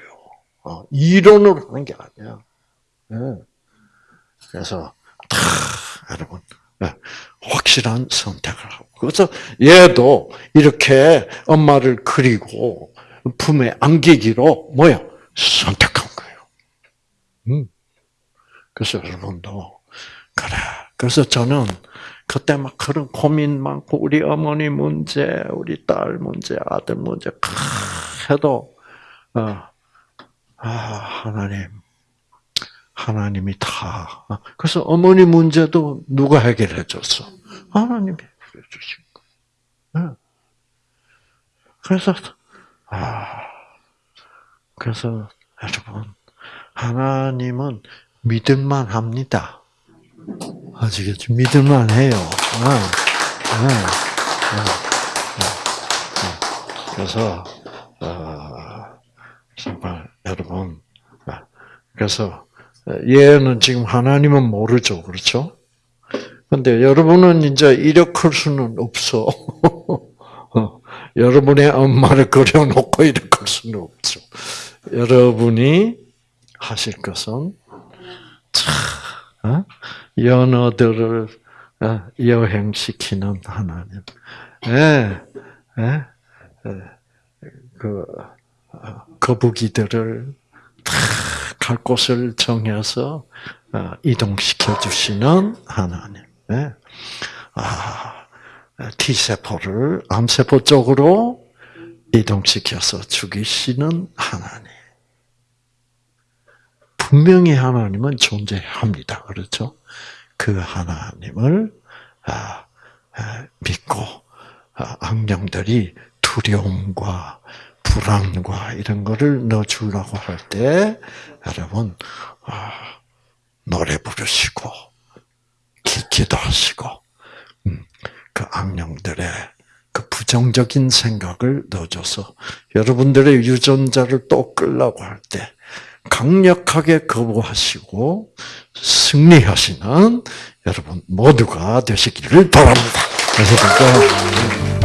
어, 이론으로 하는 게 아니야. 네. 그래서 다 여러분 네, 확실한 선택을 하고 그래서 얘도 이렇게 엄마를 그리고 품에 안기기로 뭐야 선택한 거예요. 음. 그래서 여러분도 그래. 그래서 저는 그때 막 그런 고민 많고 우리 어머니 문제, 우리 딸 문제, 아들 문제 해도 어, 아 하나님 하나님이 다 그래서 어머니 문제도 누가 해결해 줬어? 하나님이 해결해 주신 거. 그래서 아 그래서 여러분, 하나님은 믿을만 합니다. 아시겠죠? 믿을만 해요. 어, 어, 어, 어. 그래서, 어, 정말, 여러분, 어, 그래서, 얘는 지금 하나님은 모르죠. 그렇죠? 근데 여러분은 이제 이력할 수는 없어. 어, 여러분의 엄마를 그려놓고 이력할 수는 없죠. 여러분이 하실 것은 참 어? 연어들을 어, 여행시키는 하나님. 예, 예, 예. 그 어, 거북이들을 다갈 곳을 정해서 어, 이동시켜 주시는 하나님. 예. 아, T세포를 암세포 쪽으로 이동시켜서 죽이시는 하나님. 분명히 하나님은 존재합니다. 그렇죠? 그 하나님을 아, 아, 믿고 아, 악령들이 두려움과 불안과 이런 거를 넣어주려고 할 때 여러분 아, 노래 부르시고 기, 기도하시고 음, 그 악령들의 그 부정적인 생각을 넣어줘서 여러분들의 유전자를 또 끌라고 할 때 강력하게 거부하시고 승리하시는 여러분 모두가 되시기를 바랍니다. 그래서 그러니까